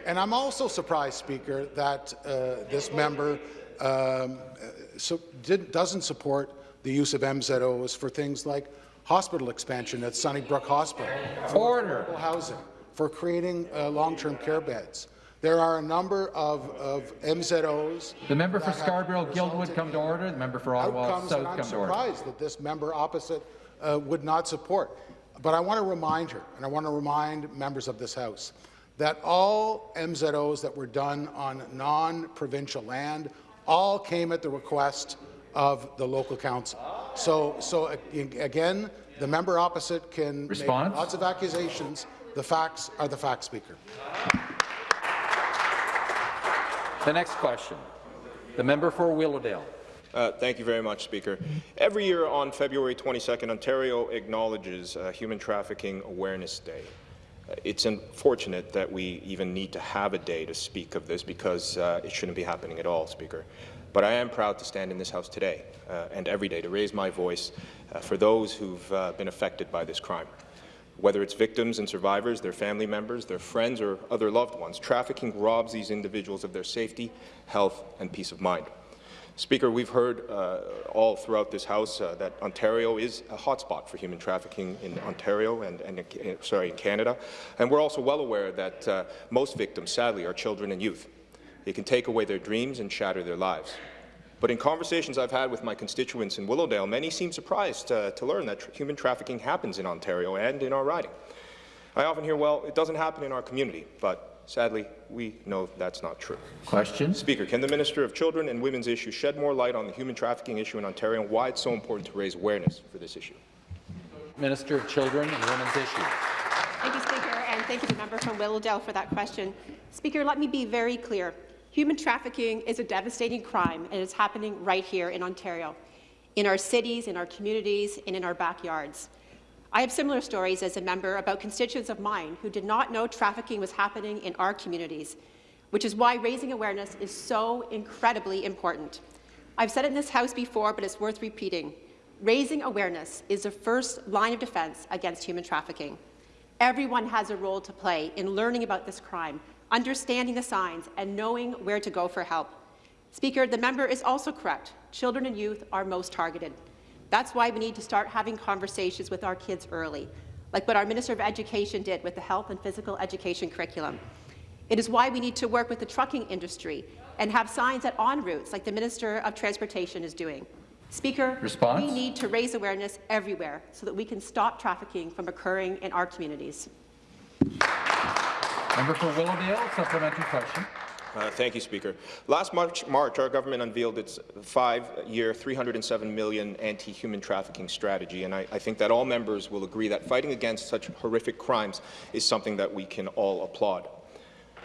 And I'm also surprised, Speaker, that uh, this member um, so did, doesn't support the use of MZOs for things like hospital expansion at Sunnybrook Hospital, Order. housing, for creating uh, long-term care beds. There are a number of, of MZOs. The member for Scarborough-Guildwood come to order. The member for Ottawa South come to order. I'm surprised that this member opposite uh, would not support. But I want to remind her, and I want to remind members of this House, that all MZOs that were done on non-provincial land all came at the request of the local council. So, so again, the member opposite can Response? make lots of accusations. The facts are the facts, Speaker. The next question, the member for Willowdale. Uh, thank you very much, Speaker. Every year on February 22nd, Ontario acknowledges uh, Human Trafficking Awareness Day. Uh, it's unfortunate that we even need to have a day to speak of this because uh, it shouldn't be happening at all, Speaker. But I am proud to stand in this House today uh, and every day to raise my voice for those who've been affected by this crime. Whether it's victims and survivors, their family members, their friends, or other loved ones, trafficking robs these individuals of their safety, health, and peace of mind. Speaker, we've heard uh, all throughout this House uh, that Ontario is a hotspot for human trafficking in Ontario and, and uh, sorry, in Canada, and we're also well aware that uh, most victims, sadly, are children and youth. It can take away their dreams and shatter their lives. But in conversations I've had with my constituents in Willowdale, many seem surprised uh, to learn that tr human trafficking happens in Ontario and in our riding. I often hear, well, it doesn't happen in our community, but sadly, we know that's not true. Question. Speaker, can the Minister of Children and Women's Issues shed more light on the human trafficking issue in Ontario and why it's so important to raise awareness for this issue? Minister of Children and Women's Issues. Thank you, Speaker, and thank you to the member from Willowdale for that question. Speaker, let me be very clear. Human trafficking is a devastating crime, and it's happening right here in Ontario, in our cities, in our communities, and in our backyards. I have similar stories as a member about constituents of mine who did not know trafficking was happening in our communities, which is why raising awareness is so incredibly important. I've said it in this House before, but it's worth repeating. Raising awareness is the first line of defence against human trafficking. Everyone has a role to play in learning about this crime, understanding the signs, and knowing where to go for help. Speaker, the member is also correct. Children and youth are most targeted. That's why we need to start having conversations with our kids early, like what our Minister of Education did with the health and physical education curriculum. It is why we need to work with the trucking industry and have signs at ONroutes like the Minister of Transportation is doing. Speaker, Response? we need to raise awareness everywhere so that we can stop trafficking from occurring in our communities. Member for Willowdale, supplementary question. Uh, thank you, Speaker. Last March, March, our government unveiled its five-year, 307 million anti-human trafficking strategy, and I, I, think that all members will agree that fighting against such horrific crimes is something that we can all applaud.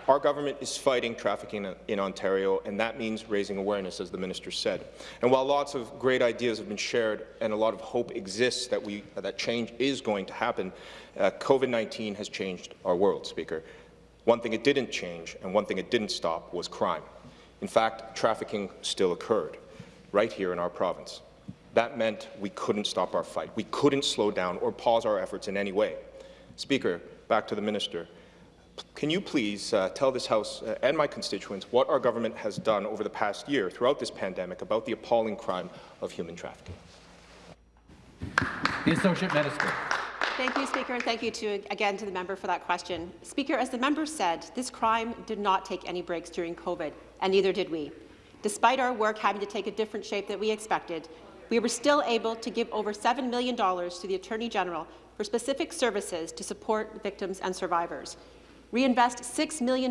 Our government is fighting trafficking in Ontario, and that means raising awareness, as the minister said. And while lots of great ideas have been shared and a lot of hope exists that, we, that change is going to happen, uh, COVID-19 has changed our world, Speaker. One thing it didn't change and one thing it didn't stop was crime. In fact, trafficking still occurred right here in our province. That meant we couldn't stop our fight. We couldn't slow down or pause our efforts in any way. Speaker, back to the minister. Can you please uh, tell this House uh, and my constituents what our government has done over the past year throughout this pandemic about the appalling crime of human trafficking? The Associate Minister. Thank you, Speaker, and thank you to, again to the member for that question. Speaker, as the member said, this crime did not take any breaks during COVID, and neither did we. Despite our work having to take a different shape than we expected, we were still able to give over $7 million to the Attorney General for specific services to support victims and survivors, reinvest $6 million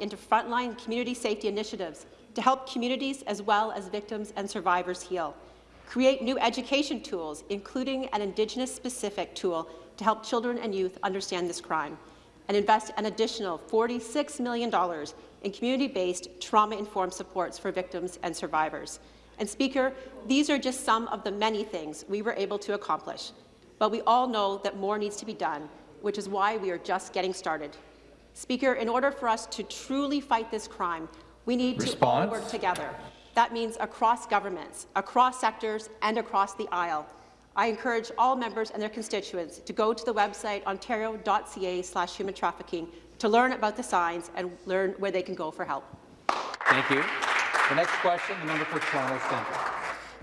into frontline community safety initiatives to help communities as well as victims and survivors heal, create new education tools, including an Indigenous-specific tool to help children and youth understand this crime, and invest an additional $46 million in community-based, trauma-informed supports for victims and survivors. And Speaker, these are just some of the many things we were able to accomplish. But we all know that more needs to be done, which is why we are just getting started. Speaker, in order for us to truly fight this crime, we need Response. to all work together. That means across governments, across sectors, and across the aisle. I encourage all members and their constituents to go to the website ontario.ca slash human trafficking to learn about the signs and learn where they can go for help. Thank you. The next question, the member for Toronto Centre.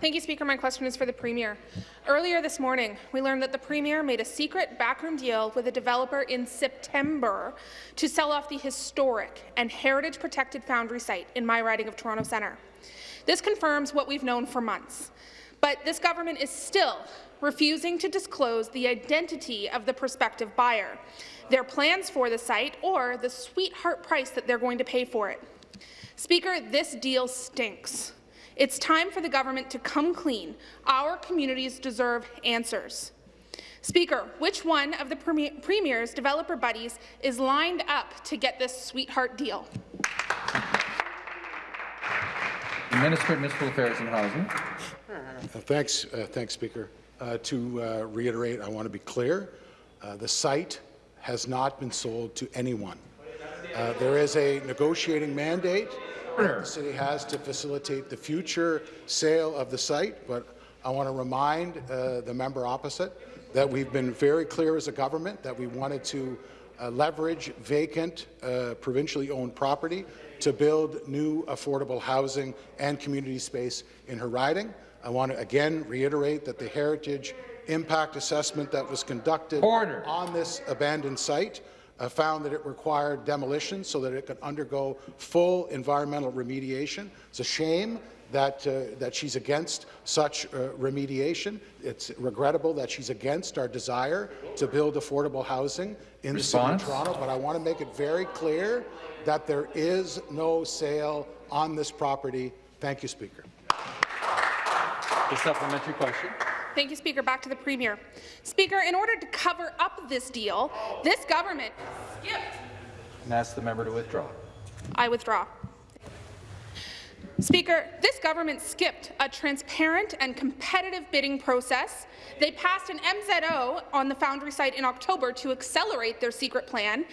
Thank you, Speaker. My question is for the Premier. Earlier this morning, we learned that the Premier made a secret backroom deal with a developer in September to sell off the historic and heritage-protected Foundry site in my riding of Toronto Centre. This confirms what we've known for months, but this government is still refusing to disclose the identity of the prospective buyer, their plans for the site, or the sweetheart price that they're going to pay for it. Speaker, this deal stinks. It's time for the government to come clean. Our communities deserve answers. Speaker, which one of the Premier's developer buddies is lined up to get this sweetheart deal? The Minister of Municipal Affairs and Housing. Uh, thanks, uh, thanks, Speaker. Uh, to uh, reiterate, I want to be clear. Uh, the site has not been sold to anyone. Uh, there is a negotiating mandate that the city has to facilitate the future sale of the site, but I want to remind the member opposite that we've been very clear as a government that we wanted to leverage vacant, provincially owned property to build new affordable housing and community space in her riding. I want to again reiterate that the heritage impact assessment that was conducted Order. on this abandoned site uh, found that it required demolition so that it could undergo full environmental remediation. It's a shame that, uh, that she's against such uh, remediation. It's regrettable that she's against our desire to build affordable housing in Response? the city of Toronto, but I want to make it very clear that there is no sale on this property. Thank you, Speaker. The supplementary question. Thank you, Speaker. Back to the Premier. Speaker, in order to cover up this deal, this government skipped. And ask the member to withdraw. I withdraw. Speaker, this government skipped a transparent and competitive bidding process. They passed an MZO on the Foundry site in October to accelerate their secret plan,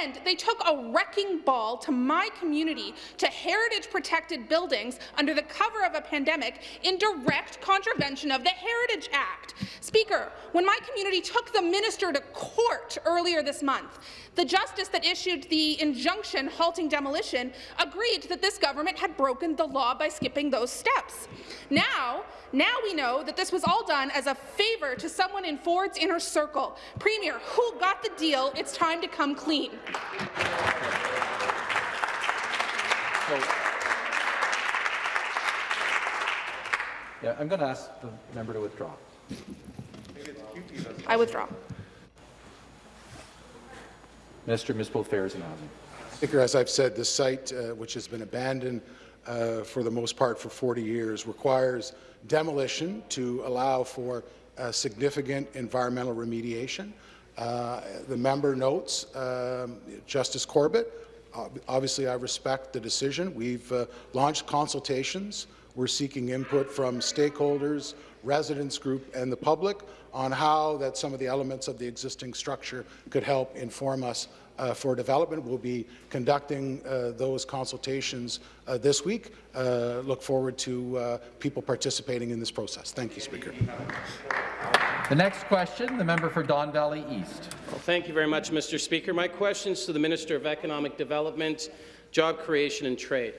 and they took a wrecking ball to my community to heritage-protected buildings under the cover of a pandemic in direct contravention of the Heritage Act. Speaker, when my community took the minister to court earlier this month, the justice that issued the injunction halting demolition agreed that this government had broken the law by skipping those steps. Now, now we know that this was all done as a favour to someone in Ford's inner circle. Premier, who got the deal? It's time to come clean. Yeah, I'm going to ask the member to withdraw. I withdraw. Minister of Municipal Affairs and Housing. Speaker, as I've said, this site, uh, which has been abandoned uh, for the most part for 40 years, requires demolition to allow for significant environmental remediation. Uh, the member notes um, Justice Corbett. Obviously, I respect the decision. We've uh, launched consultations. We're seeking input from stakeholders, residents group, and the public on how that some of the elements of the existing structure could help inform us uh, for development. We'll be conducting uh, those consultations uh, this week. Uh, look forward to uh, people participating in this process. Thank you, Speaker. The next question, the member for Don Valley East. Well, thank you very much, Mr. Speaker. My question is to the Minister of Economic Development, Job Creation and Trade.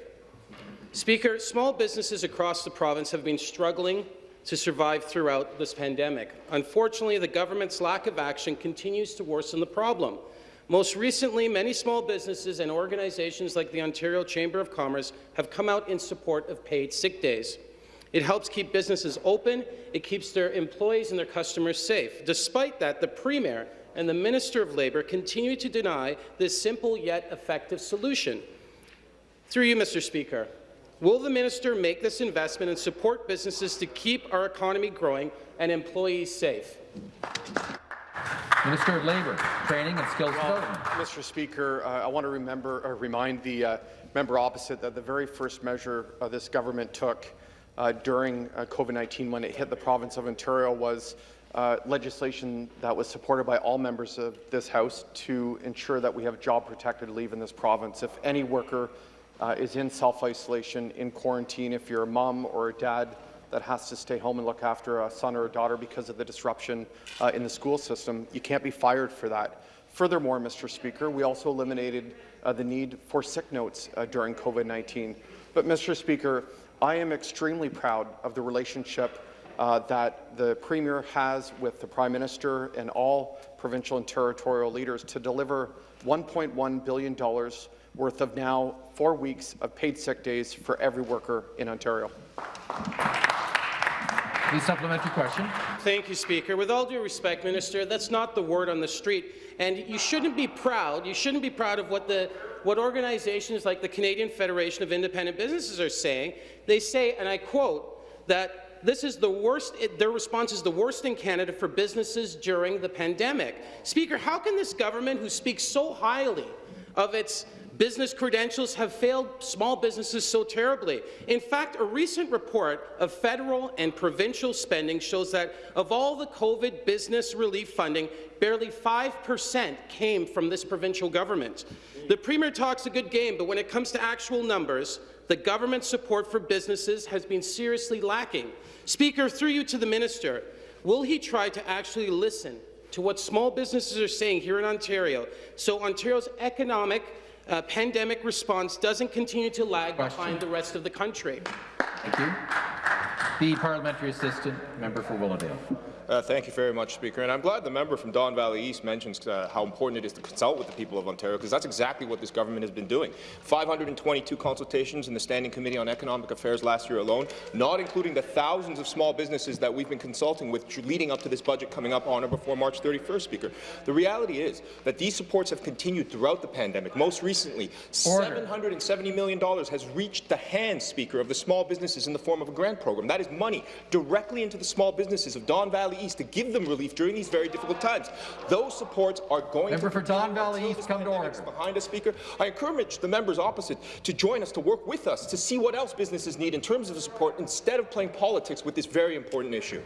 Speaker, small businesses across the province have been struggling to survive throughout this pandemic. Unfortunately, the government's lack of action continues to worsen the problem. Most recently, many small businesses and organizations like the Ontario Chamber of Commerce have come out in support of paid sick days. It helps keep businesses open, it keeps their employees and their customers safe. Despite that, the Premier and the Minister of Labour continue to deny this simple yet effective solution. Through you, Mr. Speaker, will the minister make this investment and support businesses to keep our economy growing and employees safe? Minister of Labour, Training and Skills Well, Development. Mr. Speaker, uh, I want to remember, or remind the uh, member opposite that the very first measure uh, this government took uh, during uh, COVID-19 when it hit the province of Ontario was uh, legislation that was supported by all members of this House to ensure that we have job-protected leave in this province. If any worker uh, is in self-isolation, in quarantine, if you're a mom or a dad that has to stay home and look after a son or a daughter because of the disruption uh, in the school system, you can't be fired for that. Furthermore, Mr. Speaker, we also eliminated uh, the need for sick notes uh, during COVID-19. But, Mr. Speaker, I am extremely proud of the relationship uh, that the Premier has with the Prime Minister and all provincial and territorial leaders to deliver $1.1 billion worth of now four weeks of paid sick days for every worker in Ontario. The supplementary question. Thank you, Speaker. With all due respect, Minister, that's not the word on the street. And you shouldn't be proud. You shouldn't be proud of what the what organizations like the Canadian Federation of Independent Businesses are saying. They say, and I quote, that this is the worst, it, their response is the worst in Canada for businesses during the pandemic. Speaker, how can this government, who speaks so highly of its business credentials have failed small businesses so terribly. In fact, a recent report of federal and provincial spending shows that of all the COVID business relief funding, barely 5% came from this provincial government. The Premier talks a good game, but when it comes to actual numbers, the government's support for businesses has been seriously lacking. Speaker, through you to the minister, will he try to actually listen to what small businesses are saying here in Ontario so Ontario's economic uh, pandemic response doesn't continue to lag Question. behind the rest of the country. Thank you. The parliamentary assistant, member for Willowdale. Uh, thank you very much, Speaker. And I'm glad the member from Don Valley East mentions uh, how important it is to consult with the people of Ontario, because that's exactly what this government has been doing. 522 consultations in the Standing Committee on Economic Affairs last year alone, not including the thousands of small businesses that we've been consulting with leading up to this budget coming up on or before March 31st, Speaker. The reality is that these supports have continued throughout the pandemic. Most recently, Order. $770 million has reached the hands, Speaker, of the small businesses in the form of a grant program. That is money directly into the small businesses of Don Valley East to give them relief during these very difficult times. Those supports are going Member to for Don Valley until East, this come to pandemic order. behind us, Speaker. I encourage the members opposite to join us, to work with us, to see what else businesses need in terms of the support instead of playing politics with this very important issue.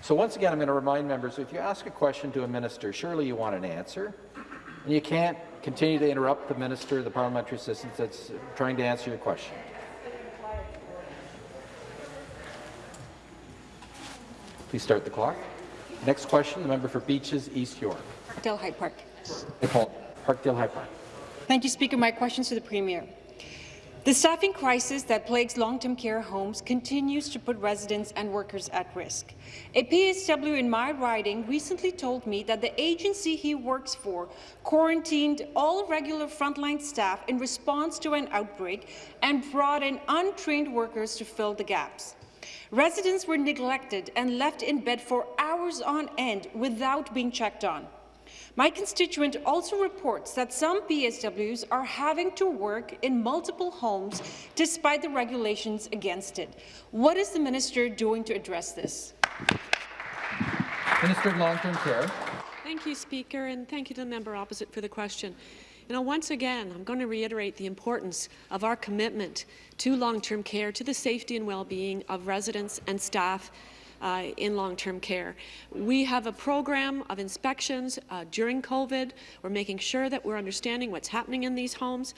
So once again, I'm going to remind members, if you ask a question to a minister, surely you want an answer. And you can't continue to interrupt the minister, the parliamentary assistant that's trying to answer your question. Please start the clock. Next question, the member for Beaches, East York. Parkdale High Park. Nicole, Parkdale High Park. Thank you, Speaker. My question is to the Premier. The staffing crisis that plagues long-term care homes continues to put residents and workers at risk. A PSW in my riding recently told me that the agency he works for quarantined all regular frontline staff in response to an outbreak and brought in untrained workers to fill the gaps. Residents were neglected and left in bed for hours on end without being checked on. My constituent also reports that some PSWs are having to work in multiple homes despite the regulations against it. What is the minister doing to address this? Minister of Long-Term Care. Thank you, Speaker, and thank you to the member opposite for the question. You know, once again, I'm going to reiterate the importance of our commitment to long-term care, to the safety and well-being of residents and staff uh, in long-term care. We have a program of inspections uh, during COVID. We're making sure that we're understanding what's happening in these homes.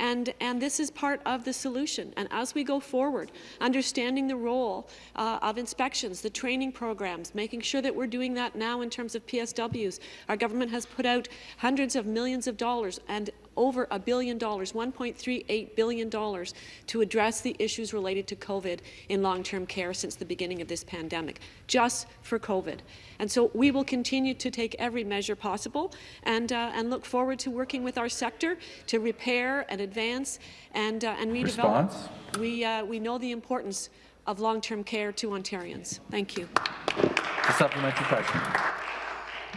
And, and this is part of the solution. And as we go forward, understanding the role uh, of inspections, the training programs, making sure that we're doing that now in terms of PSWs. Our government has put out hundreds of millions of dollars and over a billion dollars, $1.38 billion, to address the issues related to COVID in long-term care since the beginning of this pandemic, just for COVID. And so we will continue to take every measure possible and, uh, and look forward to working with our sector to repair and advance and, uh, and redevelop. Response? We, uh, we know the importance of long-term care to Ontarians. Thank you. A supplementary question.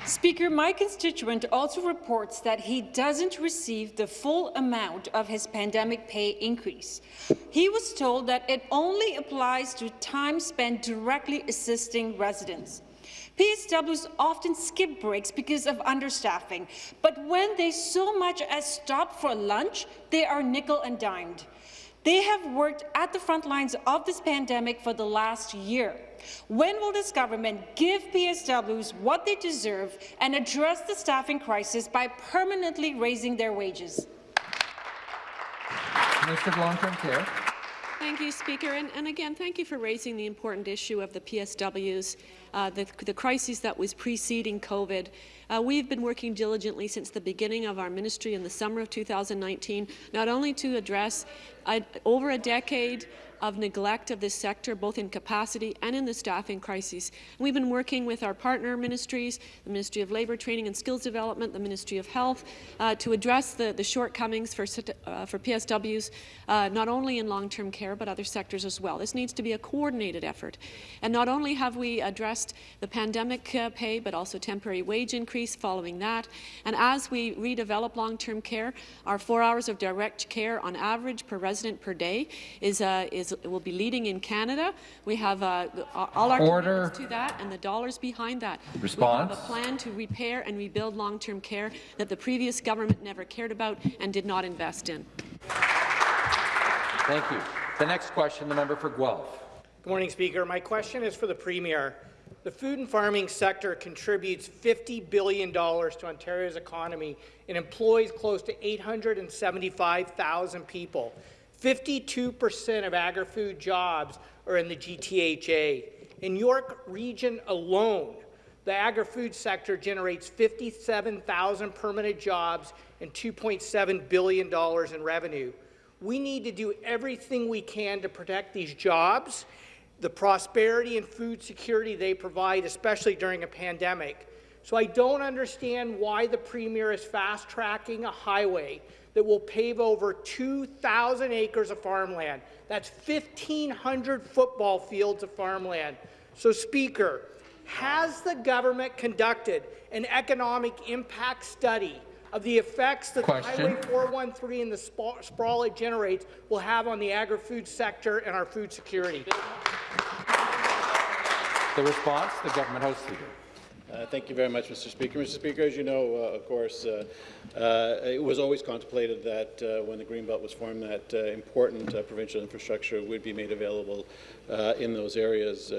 Speaker, my constituent also reports that he doesn't receive the full amount of his pandemic pay increase. He was told that it only applies to time spent directly assisting residents. PSWs often skip breaks because of understaffing, but when they so much as stop for lunch, they are nickel and dimed. They have worked at the front lines of this pandemic for the last year. When will this government give PSWs what they deserve and address the staffing crisis by permanently raising their wages? Minister of Long-Term Care. Thank you, Speaker. And, and, again, thank you for raising the important issue of the PSWs, uh, the, the crisis that was preceding COVID. Uh, we've been working diligently since the beginning of our ministry in the summer of 2019, not only to address uh, over a decade of neglect of this sector, both in capacity and in the staffing crisis. We've been working with our partner ministries, the Ministry of Labour, Training and Skills Development, the Ministry of Health, uh, to address the, the shortcomings for, uh, for PSWs, uh, not only in long-term care, but other sectors as well. This needs to be a coordinated effort. And not only have we addressed the pandemic uh, pay, but also temporary wage increase following that. And as we redevelop long-term care, our four hours of direct care on average per resident per day is, uh, is will be leading in Canada. We have uh, all our Order. commitments to that and the dollars behind that. Response. We have a plan to repair and rebuild long-term care that the previous government never cared about and did not invest in. Thank you. The next question, the member for Guelph. Good morning, Speaker. My question is for the Premier. The food and farming sector contributes $50 billion to Ontario's economy and employs close to 875,000 people. 52% of agri-food jobs are in the GTHA. In York Region alone, the agri-food sector generates 57,000 permanent jobs and $2.7 billion in revenue. We need to do everything we can to protect these jobs. the prosperity and food security they provide, especially during a pandemic. So I don't understand why the Premier is fast-tracking a highway that will pave over 2,000 acres of farmland. That's 1,500 football fields of farmland. So, Speaker, has the government conducted an economic impact study of the effects that Question. Highway 413 and the sprawl it generates will have on the agri-food sector and our food security? The response, the government House Leader. Uh, Thank you very much, Mr. Speaker. Mr. Speaker, as you know, uh, of course, uh, uh, it was always contemplated that uh, when the Greenbelt was formed, that uh, important provincial infrastructure would be made available in those areas.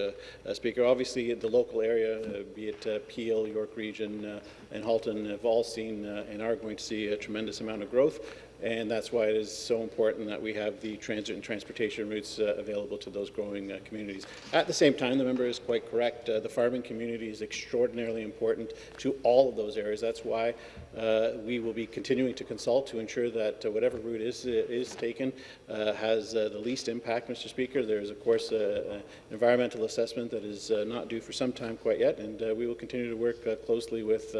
Speaker, obviously, the local area, be it Peel, York Region, and Halton, have all seen and are going to see a tremendous amount of growth. And that's why it is so important that we have the transit and transportation routes uh, available to those growing uh, communities. At the same time, the member is quite correct. Uh, the farming community is extraordinarily important to all of those areas. That's why uh, we will be continuing to consult to ensure that uh, whatever route is, uh, is taken has the least impact, Mr. Speaker. There is, of course, an environmental assessment that is not due for some time quite yet, and we will continue to work closely with,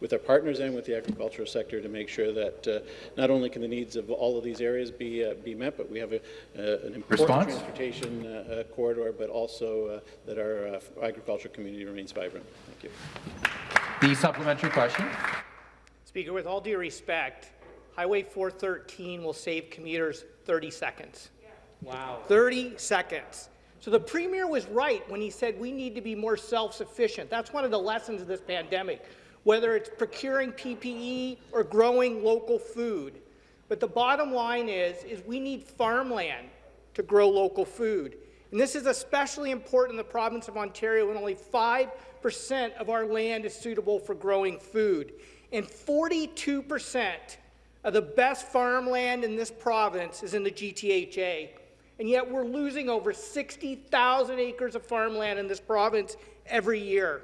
with our partners and with the agricultural sector to make sure that uh, not only can the needs of all of these areas be, uh, be met, but we have a, uh, an important Response? transportation uh, uh, corridor, but also uh, that our uh, agricultural community remains vibrant. Thank you. The supplementary question. Speaker, with all due respect, Highway 413 will save commuters 30 seconds. Wow. 30 seconds. So the Premier was right when he said we need to be more self-sufficient. That's one of the lessons of this pandemic, whether it's procuring PPE or growing local food. But the bottom line is, is we need farmland to grow local food. And this is especially important in the province of Ontario when only 5% of our land is suitable for growing food. And 42% of the best farmland in this province is in the GTHA. And yet we're losing over 60,000 acres of farmland in this province every year.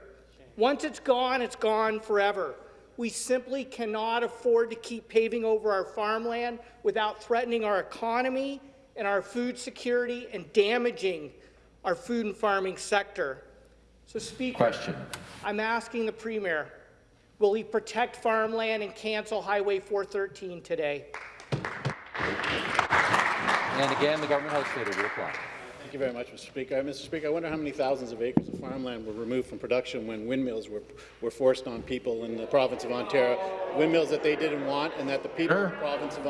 Once it's gone, it's gone forever. We simply cannot afford to keep paving over our farmland without threatening our economy and our food security and damaging our food and farming sector. So, Speaker, Question. I'm asking the Premier, will he protect farmland and cancel Highway 413 today? And again, the government House Leader to reply. Thank you very much, Mr. Speaker. Uh, Mr. Speaker, I wonder how many thousands of acres of farmland were removed from production when windmills were, were forced on people in the province of Ontario, windmills that they didn't want and that the people of the province of,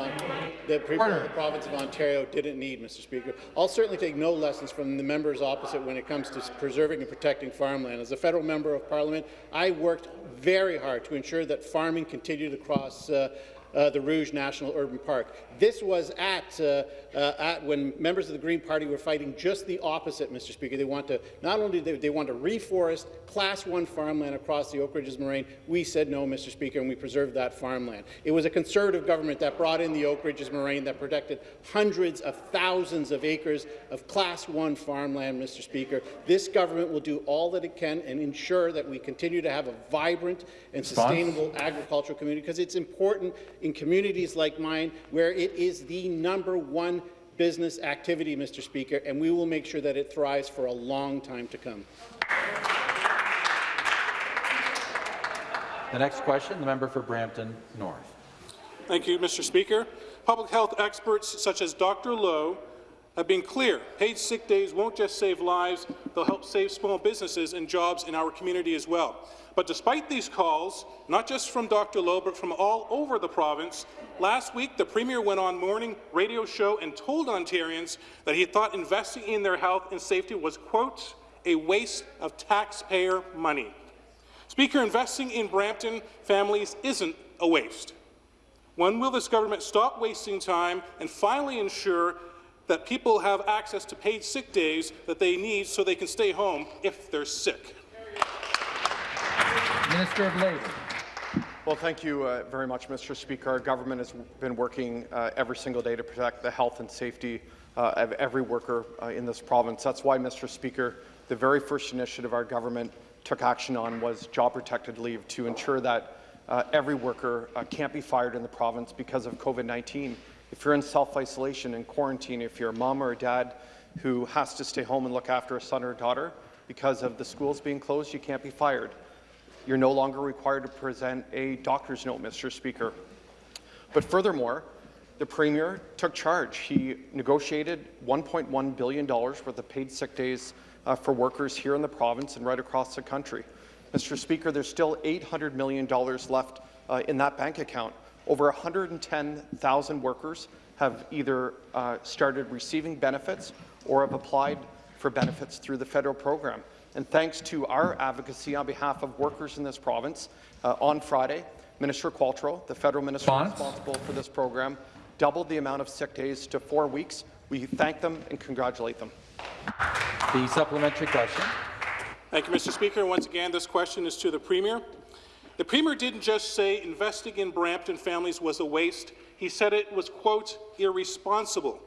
the people of the province of Ontario didn't need, Mr. Speaker. I'll certainly take no lessons from the members opposite when it comes to preserving and protecting farmland. As a federal member of parliament, I worked very hard to ensure that farming continued across uh, uh, the Rouge National Urban Park. This was at, uh, uh, at when members of the Green Party were fighting just the opposite, Mr. Speaker. They want to not only they, they want to reforest Class One farmland across the Oak Ridges Moraine. We said no, Mr. Speaker, and we preserved that farmland. It was a Conservative government that brought in the Oak Ridges Moraine that protected hundreds of thousands of acres of Class One farmland, Mr. Speaker. This government will do all that it can and ensure that we continue to have a vibrant and sustainable agricultural community because it's important in communities like mine where it is the number one business activity, Mr. Speaker, and we will make sure that it thrives for a long time to come. The next question, the member for Brampton North. Thank you, Mr. Speaker. Public health experts such as Dr. Loh have been clear. Paid sick days won't just save lives, they'll help save small businesses and jobs in our community as well. But despite these calls, not just from Dr. Loh, but from all over the province, last week the Premier went on morning radio show and told Ontarians that he thought investing in their health and safety was, quote, a waste of taxpayer money. Speaker, investing in Brampton families isn't a waste. When will this government stop wasting time and finally ensure that people have access to paid sick days that they need so they can stay home if they're sick? Minister of Labour. Well, thank you uh, very much, Mr. Speaker. Our government has been working uh, every single day to protect the health and safety uh, of every worker uh, in this province. That's why, Mr. Speaker, the very first initiative our government took action on was job-protected leave to ensure that uh, every worker uh, can't be fired in the province because of COVID-19. If you're in self-isolation and quarantine, if you're a mom or a dad who has to stay home and look after a son or a daughter because of the schools being closed, you can't be fired. You're no longer required to present a doctor's note, Mr. Speaker. But furthermore, the Premier took charge. He negotiated $1.1 billion worth of paid sick days uh, for workers here in the province and right across the country. Mr. Speaker, there's still $800 million left uh, in that bank account. Over 110,000 workers have either uh, started receiving benefits or have applied for benefits through the federal program. And thanks to our advocacy on behalf of workers in this province, uh, on Friday, Minister Qualtrough, the federal minister Response? responsible for this program, doubled the amount of sick days to four weeks. We thank them and congratulate them. The supplementary question. Thank you, Mr. Speaker. Once again, this question is to the Premier. The Premier didn't just say investing in Brampton families was a waste. He said it was, quote, irresponsible.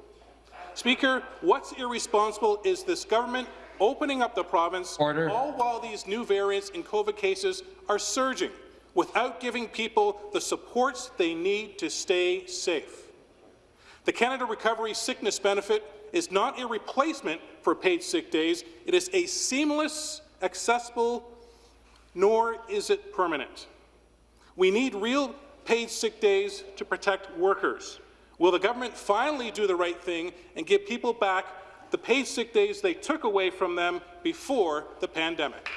Speaker, what's irresponsible is this government opening up the province Order. all while these new variants in COVID cases are surging without giving people the supports they need to stay safe. The Canada Recovery Sickness Benefit is not a replacement for paid sick days. It is a seamless, accessible, nor is it permanent. We need real paid sick days to protect workers. Will the government finally do the right thing and give people back the paid sick days they took away from them before the pandemic?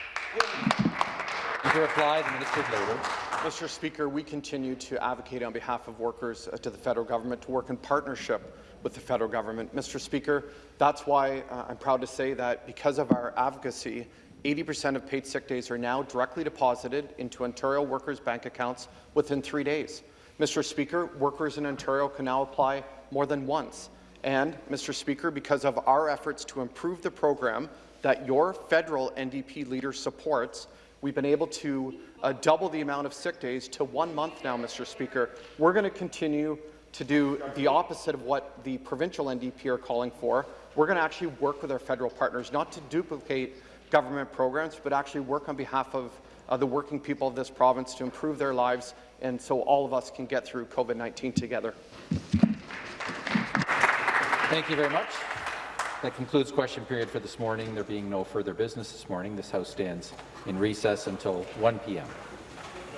To reply, the Minister of Labour. Mr. Speaker, we continue to advocate on behalf of workers uh, to the federal government to work in partnership with the federal government. Mr. Speaker, that's why uh, I'm proud to say that because of our advocacy, 80% of paid sick days are now directly deposited into Ontario workers' bank accounts within three days. Mr. Speaker, workers in Ontario can now apply more than once. And, Mr. Speaker, because of our efforts to improve the program that your federal NDP leader supports, we've been able to uh, double the amount of sick days to one month now, Mr. Speaker. We're going to continue to do the opposite of what the provincial NDP are calling for. We're going to actually work with our federal partners, not to duplicate government programs, but actually work on behalf of uh, the working people of this province to improve their lives and so all of us can get through COVID-19 together. Thank you very much. That concludes question period for this morning. There being no further business this morning, this House stands in recess until 1 p.m.